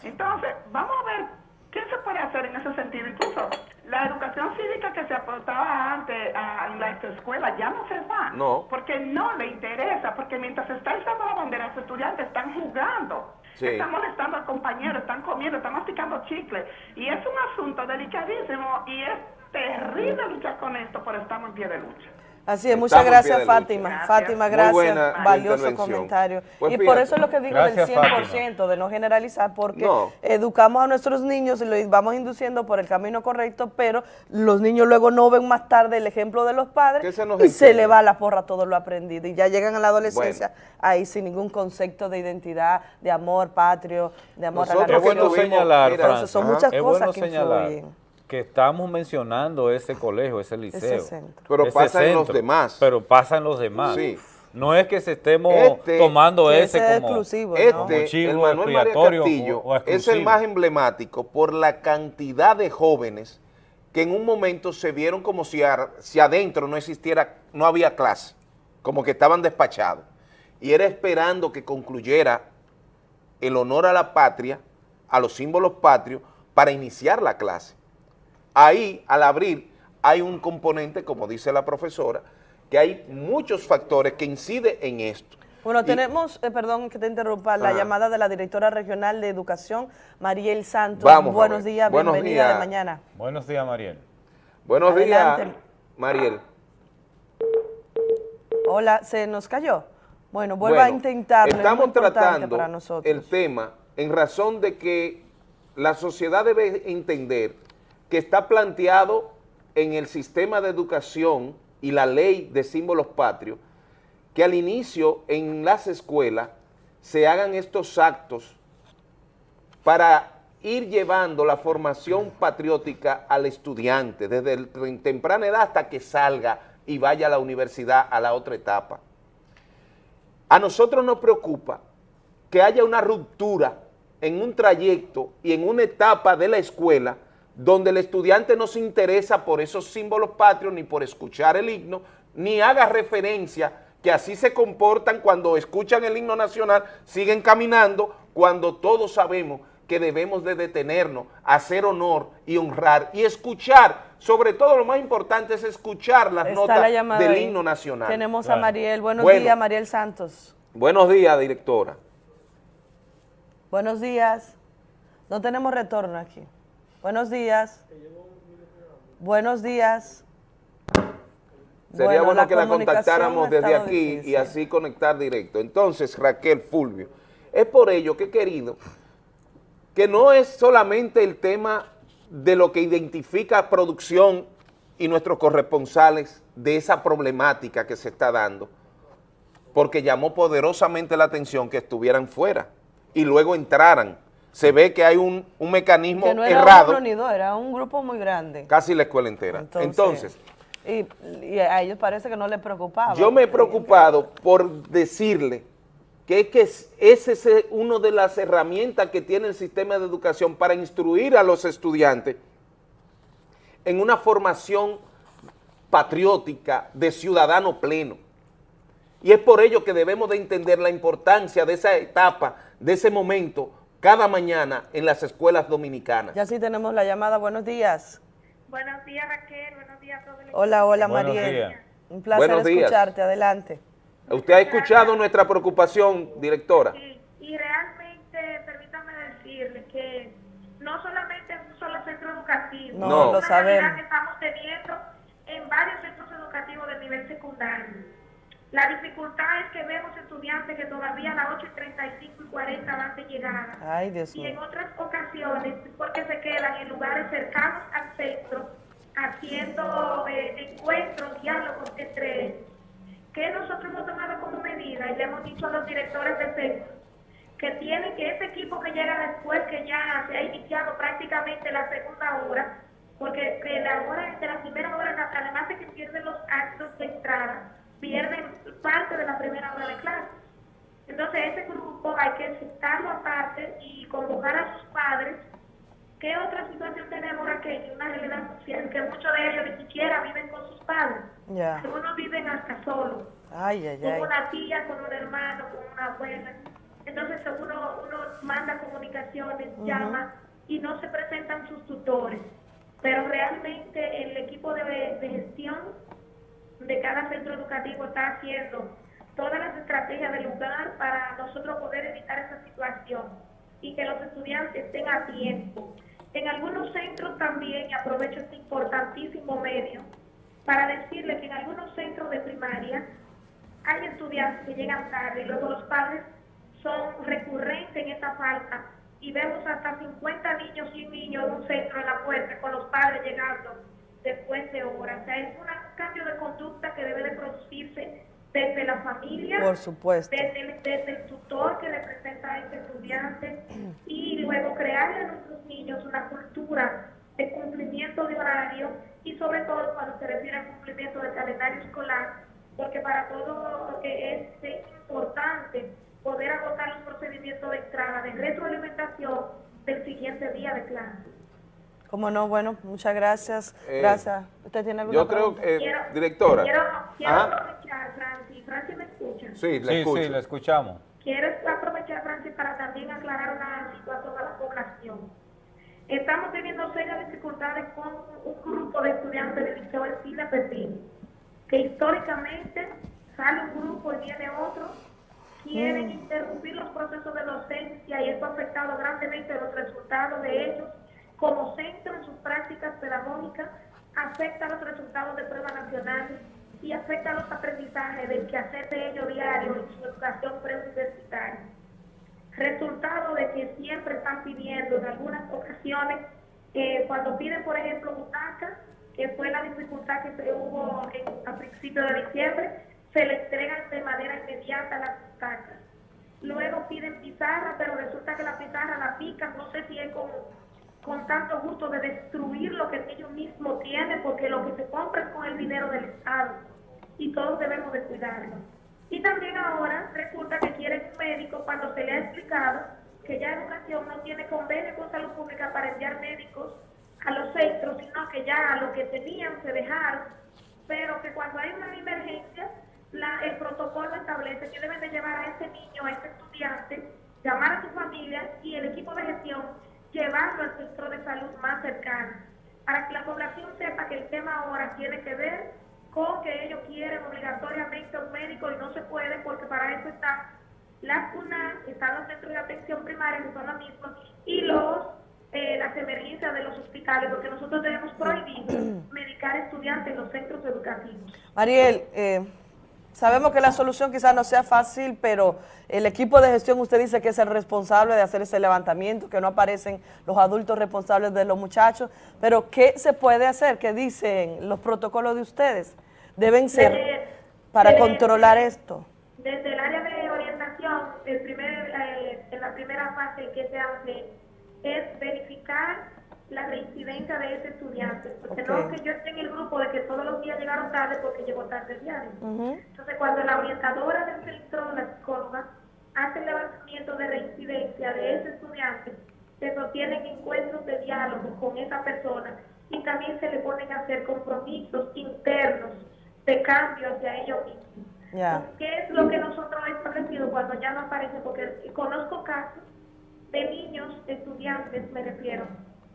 Entonces, vamos a ver qué se puede hacer en ese sentido. Incluso la educación cívica que se aportaba antes a- en las escuelas ya no se da. No. Porque no le interesa, porque mientras está izando la bandera, los estudiantes están jugando. Sí. Están molestando al compañero, están comiendo, están masticando chicle. Y es un asunto delicadísimo y es terrible luchar con esto, pero estamos en pie de lucha. Así es, muchas Estamos gracias. Fátima. Gracias. Fátima, Muy gracias. buena Valioso comentario. Pues y por eso es lo que digo Gracias, del Fátima. 100%, de no generalizar, porque No. educamos a nuestros niños y los vamos induciendo por el camino correcto, pero los niños luego no ven más tarde el ejemplo de los padres se y se le va a la porra todo lo aprendido. Y ya llegan a la adolescencia ahí sin ningún concepto de identidad, de amor patrio, de amor a la Nosotros Es bueno nación. señalar, mira, Entonces, son muchas es cosas bueno que señalar influyen. Que estamos mencionando ese colegio, ese liceo. centro. Pero ese pasa en los demás. Pero pasa en los demás. Sí. No es que se estemos Este- tomando ese ese es como, exclusivo, ¿no? como Este, chivo el Manuel María Castillo, o- o es el más emblemático por la cantidad de jóvenes que en un momento se vieron como si, ar- si adentro no existiera, no había clase, como que estaban despachados. Y era esperando que concluyera el honor a la patria, a los símbolos patrios, para iniciar la clase. Ahí, al abrir, hay un componente, como dice la profesora, que hay muchos factores que inciden en esto. Bueno, Y- tenemos, eh, perdón que te interrumpa, la Ajá. llamada de la directora regional de educación, Mariel Santos. Vamos Buenos días, Buenos bienvenida días. de mañana. Buenos días, Mariel. Buenos Adelante. días, Mariel. Hola, ¿se nos cayó? Bueno, vuelva a intentarlo, Estamos tratando para nosotros. el tema en razón de que la sociedad debe entender que está planteado en el sistema de educación y la ley de símbolos patrios que al inicio en las escuelas se hagan estos actos para ir llevando la formación patriótica al estudiante desde el- temprana edad hasta que salga y vaya a la universidad a la otra etapa. A nosotros nos preocupa que haya una ruptura en un trayecto y en una etapa de la escuela donde el estudiante no se interesa por esos símbolos patrios ni por escuchar el himno, ni haga referencia que así se comportan cuando escuchan el himno nacional, siguen caminando, cuando todos sabemos que debemos de detenernos, hacer honor y honrar y escuchar, sobre todo lo más importante es escuchar las Está notas la del ahí. himno nacional. Tenemos a. Mariel. Buenos Bueno. días, Mariel Santos. Buenos días, directora. Buenos días. No tenemos retorno aquí. Buenos días. Buenos días. Sería bueno, que la contactáramos desde aquí y así conectar directo. Entonces, Raquel Fulvio, es por ello que he querido que no es solamente el tema de lo que identifica producción y nuestros corresponsales de esa problemática que se está dando, porque llamó poderosamente la atención que estuvieran fuera y luego entraran. Se ve que hay un, un mecanismo Que no era errado uno ni dos, era un grupo muy grande. casi la escuela entera. Entonces- Entonces, Y, y a ellos parece que no les preocupaba. Yo me he preocupado por decirle que es que es- ese es eh, una de las herramientas que tiene el sistema de educación para instruir a los estudiantes en una formación patriótica de ciudadano pleno. Y es por ello que debemos de entender la importancia de esa etapa, de ese momento, cada mañana en las escuelas dominicanas. Ya sí tenemos la llamada. Buenos días. Buenos días, Raquel. Buenos días a todos. Hola, hola, Buenos Mariel. días. Un placer Buenos días. escucharte. Adelante. ¿Usted ha escuchado nuestra preocupación, directora? Y realmente, permítame decirle que no solamente es un solo centro educativo, No, es lo sabemos. que estamos teniendo en varios centros educativos del nivel secundario. La dificultad es que vemos estudiantes que todavía a las 8 y 35 y 40 van de llegada. Ay, Dios Y en otras ocasiones, porque se quedan en lugares cercanos al centro, haciendo eh, encuentros, diálogos entre ellos, que nosotros hemos tomado como medida y le hemos dicho a los directores de centro que tienen que ese equipo que llega después que ya se ha iniciado prácticamente la segunda hora, porque de la hora de la primera hora, además de que pierden los actos de entrada, pierden parte de la primera hora de clase. Entonces ese grupo hay que sentarlo aparte y convocar a sus padres. ¿Qué otra situación tenemos aquí? Una realidad social que muchos de ellos ni siquiera viven con sus padres. Ya. Algunos viven hasta solos Ay, ay, con una tía, con un hermano, con una abuela. Entonces uno, uno manda comunicaciones, llama y no se presentan sus tutores. Pero realmente el equipo de, de gestión de cada centro educativo está haciendo todas las estrategias del lugar para nosotros poder evitar esa situación y que los estudiantes estén a tiempo. En algunos centros también, aprovecho este importantísimo medio, para decirle que en algunos centros de primaria hay estudiantes que llegan tarde y luego los padres son recurrentes en esta falta y vemos hasta 50 niños y un niño en un centro en la puerta con los padres llegando después de horas. O sea, es un cambio de conducta que debe de producirse desde la familia, Por supuesto. desde, el, desde el tutor que representa a este estudiante y luego crearle a nuestros niños una cultura de cumplimiento de horario y sobre todo cuando se refiere al cumplimiento del calendario escolar, porque para todo lo que es importante poder agotar los procedimientos de entrada, de retroalimentación del siguiente día de clase. Como no, bueno, muchas gracias. Eh, gracias. ¿Usted tiene alguna Yo creo Quiero- directora. Quiero, aprovechar, Francis, Francis me escucha. Sí, la Sí, escucho. sí, la escuchamos. Quiero aprovechar, Francis, para también aclarar una situación a la población. Estamos teniendo serias dificultades con un grupo de estudiantes del Liceo Ercilla Pepín, que históricamente sale un grupo y viene otro, quieren Mm. interrumpir los procesos de docencia y esto ha afectado grandemente los resultados de ellos como centro en sus prácticas pedagógicas, afecta los resultados de pruebas nacionales y afecta los aprendizajes del quehacer de ellos diario en su educación preuniversitaria. Resultado de que siempre están pidiendo en algunas ocasiones, eh, cuando piden, por ejemplo, butacas, que fue la dificultad que se hubo a principios de diciembre, se le entregan de manera inmediata las butacas. Luego piden pizarra, pero resulta que la pizarra la pican, no sé si es con, con tanto gusto de destruir lo que ellos mismos tienen, porque lo que se compra es con el dinero del Estado y todos debemos de cuidarlo. Y también ahora resulta que quieren un médico cuando se le ha explicado que ya educación no tiene convenio con salud pública para enviar médicos a los centros, sino que ya lo que tenían se dejaron, pero que cuando hay una emergencia, la- el protocolo establece que deben de llevar a ese niño, a ese estudiante, llamar a su familia y el equipo de gestión llevarlo al centro de salud más cercano, para que la población sepa que el tema ahora tiene que ver con que ellos quieren obligatoriamente un médico y no se puede porque para eso están las CUNA, están los centros de atención primaria que son los mismos y los eh, las emergencias de los hospitales porque nosotros tenemos prohibido medicar estudiantes en los centros educativos. Mariel, eh, sabemos que la solución quizás no sea fácil, pero el equipo de gestión usted dice que es el responsable de hacer ese levantamiento, que no aparecen los adultos responsables de los muchachos, pero ¿qué se puede hacer? ¿Qué dicen los protocolos de ustedes? Deben ser Desde- para desde- controlar esto. Desde el área de orientación, el primer, eh, en la primera fase que se hace es verificar la reincidencia de ese estudiante, porque Ok. no que yo esté en el grupo de que todos los días llegaron tarde porque llegó tarde el diario. Ujú. Entonces, cuando la orientadora del centro, la psicóloga, hace el levantamiento de reincidencia de ese estudiante, se sostienen encuentros de diálogo con esa persona y también se le ponen a hacer compromisos internos de cambio hacia ellos mismos. Ya. ¿Qué es lo que nosotros hemos establecido cuando ya no aparece? Porque conozco casos de niños, estudiantes, me refiero,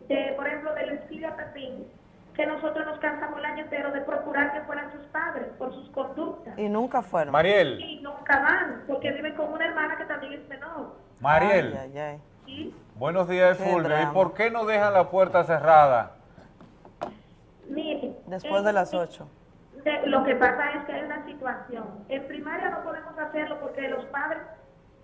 de, por ejemplo, del Esquilia Pepín, que nosotros nos cansamos el año entero de procurar que fueran sus padres por sus conductas. Y nunca fueron. Mariel, Y nunca van, porque viven con una hermana que también es menor. Mariel, Ay, ay, ay. ¿sí? buenos días, Fulvio. ¿Y por qué no dejan la puerta cerrada? Mire, Después de las 8. de- lo que pasa es que hay una situación. En primaria no podemos hacerlo porque los padres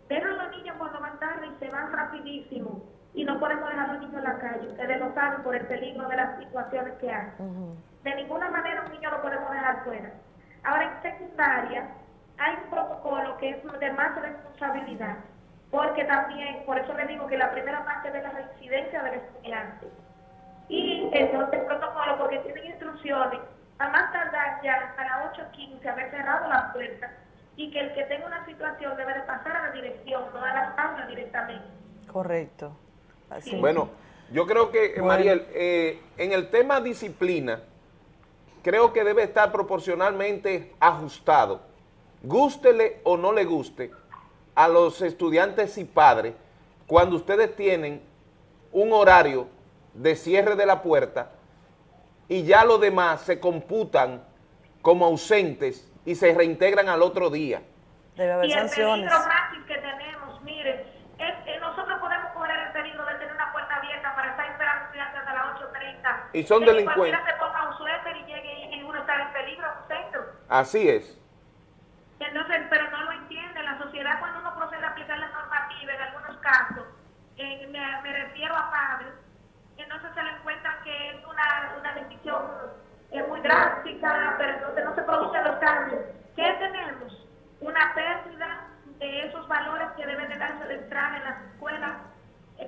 dejan a los niños cuando van tarde y se van rapidísimo. Y no podemos dejar a los niños en la calle. Ustedes lo saben por el peligro de las situaciones que hay. De ninguna manera un niño lo podemos dejar fuera. Ahora en secundaria hay un protocolo que es de más responsabilidad. Porque también, por eso le digo que la primera parte de la reincidencia del estudiante. Y entonces el protocolo, porque tienen instrucciones, a más tardar ya a las 8.15 haber cerrado la puerta y que el que tenga una situación debe de pasar a la dirección, no a las aulas directamente. Correcto. Así. Bueno, yo creo que, eh, Mariel, eh, en el tema disciplina, creo que debe estar proporcionalmente ajustado, gústele o no le guste, a los estudiantes y padres, cuando ustedes tienen un horario de cierre de la puerta y ya los demás se computan como ausentes y se reintegran al otro día. Debe haber y el sanciones. peligro máximo que tenemos, mire, es que nosotros podemos correr el peligro de tener una puerta abierta para estar esperando estudiantes hasta las 8.30. Y son que delincuentes. Se ponga un suéter y llegue y, uno está en peligro un centro. Así es. Entonces, pero no lo entiende. La sociedad cuando uno procede a aplicar la normativa en algunos casos, eh, me, me refiero a padres, entonces se le encuentra que es una, una decisión eh, muy drástica, pero entonces no se producen los cambios. ¿Qué tenemos? Una pérdida de esos valores que deben de darse de entrada en las escuelas,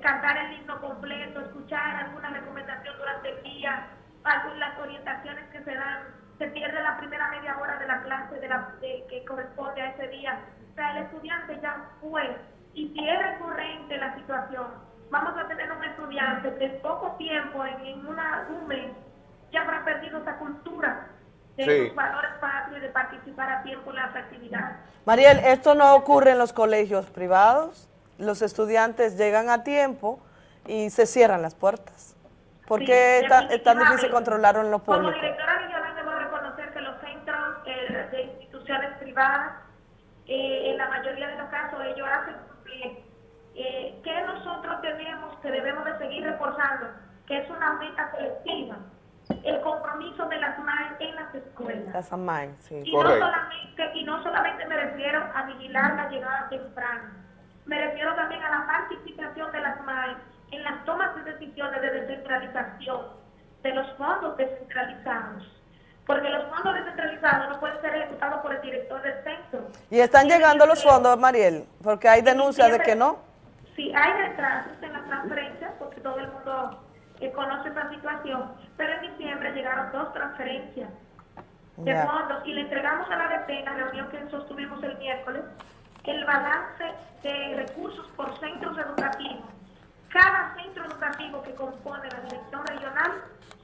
cantar el himno completo, escuchar alguna recomendación durante el día, algunas orientaciones que se dan, se pierde la primera media hora de la clase de la, de- que corresponde a ese día. O sea, el estudiante ya fue, y si es recurrente la situación, vamos a tener un estudiante que en poco tiempo, en, en una, un mes, ya habrá perdido esa cultura de Sí. los valores patrios y de participar a tiempo en las actividades. Mariel, esto no ocurre en los colegios privados. Los estudiantes llegan a tiempo y se cierran las puertas. ¿Por Sí, qué es tan, es tan difícil controlarlo en lo Como directora regional debo reconocer que los centros eh, de instituciones privadas, eh, en la mayoría de los casos, ellos hacen cumplir. Eh, ¿Qué nosotros tenemos que debemos de seguir reforzando? Que es una meta colectiva. El compromiso de las MAE en las escuelas. Las AMAI, sí. Y no, solamente, y no solamente me refiero a vigilar la llegada temprana, me refiero también a la participación de las MAE en las tomas de decisiones de descentralización de los fondos descentralizados. Porque los fondos descentralizados no pueden ser ejecutados por el director del centro. ¿Y están llegando los fondos, Mariel? Porque hay denuncias de que no. Sí, hay retrasos en las transferencias, porque todo el mundo eh, conoce esa situación, pero en diciembre llegaron dos transferencias de fondos y le entregamos a la DP en la reunión que sostuvimos el miércoles el balance de recursos por centros educativos. Cada centro educativo que compone la dirección regional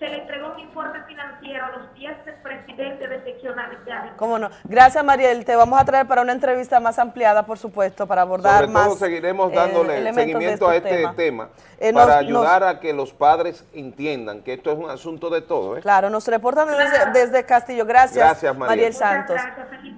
se le entregó un informe financiero a los 10 presidentes de seccionales de área. ¿Cómo no? Gracias, Mariel. Te vamos a traer para una entrevista más ampliada, por supuesto, para abordar Sobre más todo seguiremos eh, dándole de seguimiento a este temas. tema Eh, para nos- ayudar a que los padres entiendan que esto es un asunto de todo. ¿eh? Claro, nos reportan desde, desde Castillo. Gracias, Gracias, Mariel. Santos.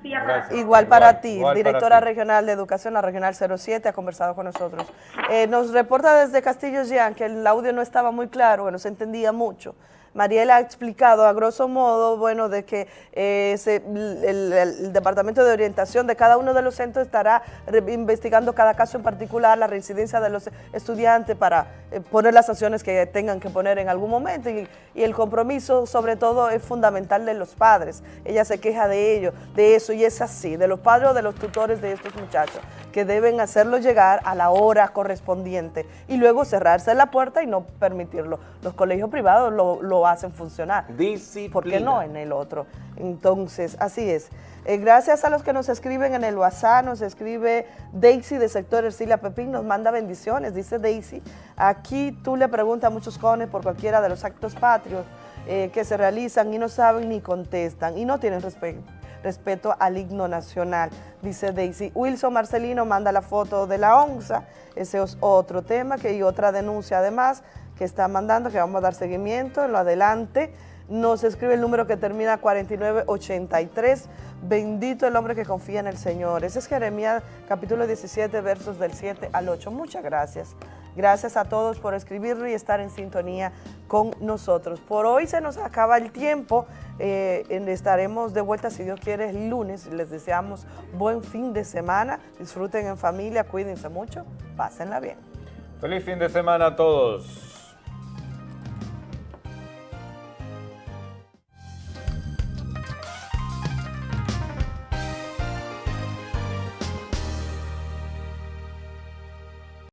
Gracias. Igual para ti, igual para directora ti. regional de educación, la regional 07, ha conversado con nosotros. Eh, nos reporta desde Castillo Jean que el audio no estaba muy claro, no se entendía mucho. Mariel ha explicado a grosso modo, bueno, de que eh, el, Departamento de Orientación de cada uno de los centros estará investigando cada caso en particular, la residencia de los estudiantes para eh, poner las sanciones que tengan que poner en algún momento y, y el compromiso sobre todo es fundamental de los padres. Ella se queja de ello, de eso y es así, de los padres o de los tutores de estos muchachos que deben hacerlo llegar a la hora correspondiente y luego cerrarse la puerta y no permitirlo. Los colegios privados lo, lo hacen funcionar. ¿Por qué no en el otro? Entonces, así es. Eh, gracias a los que nos escriben en el WhatsApp, nos escribe Daisy de sector Ercilia Pepín, nos manda bendiciones, dice Daisy. Aquí tú le preguntas a muchos jóvenes por cualquiera de los actos patrios eh, que se realizan y no saben ni contestan y no tienen respeto respeto al himno nacional, dice Daisy. Wilson Marcelino manda la foto de la onza, ese es otro tema que y otra denuncia además que está mandando, que vamos a dar seguimiento en lo adelante. Nos escribe el número que termina 4983. Bendito el hombre que confía en el Señor. Ese es Jeremías capítulo 17, versos del 7 al 8. Muchas gracias. Gracias a todos por escribirlo y estar en sintonía con nosotros. Por hoy se nos acaba el tiempo. Eh, estaremos de vuelta, si Dios quiere, el lunes. Les deseamos buen fin de semana. Disfruten en familia, cuídense mucho, pásenla bien. Feliz fin de semana a todos.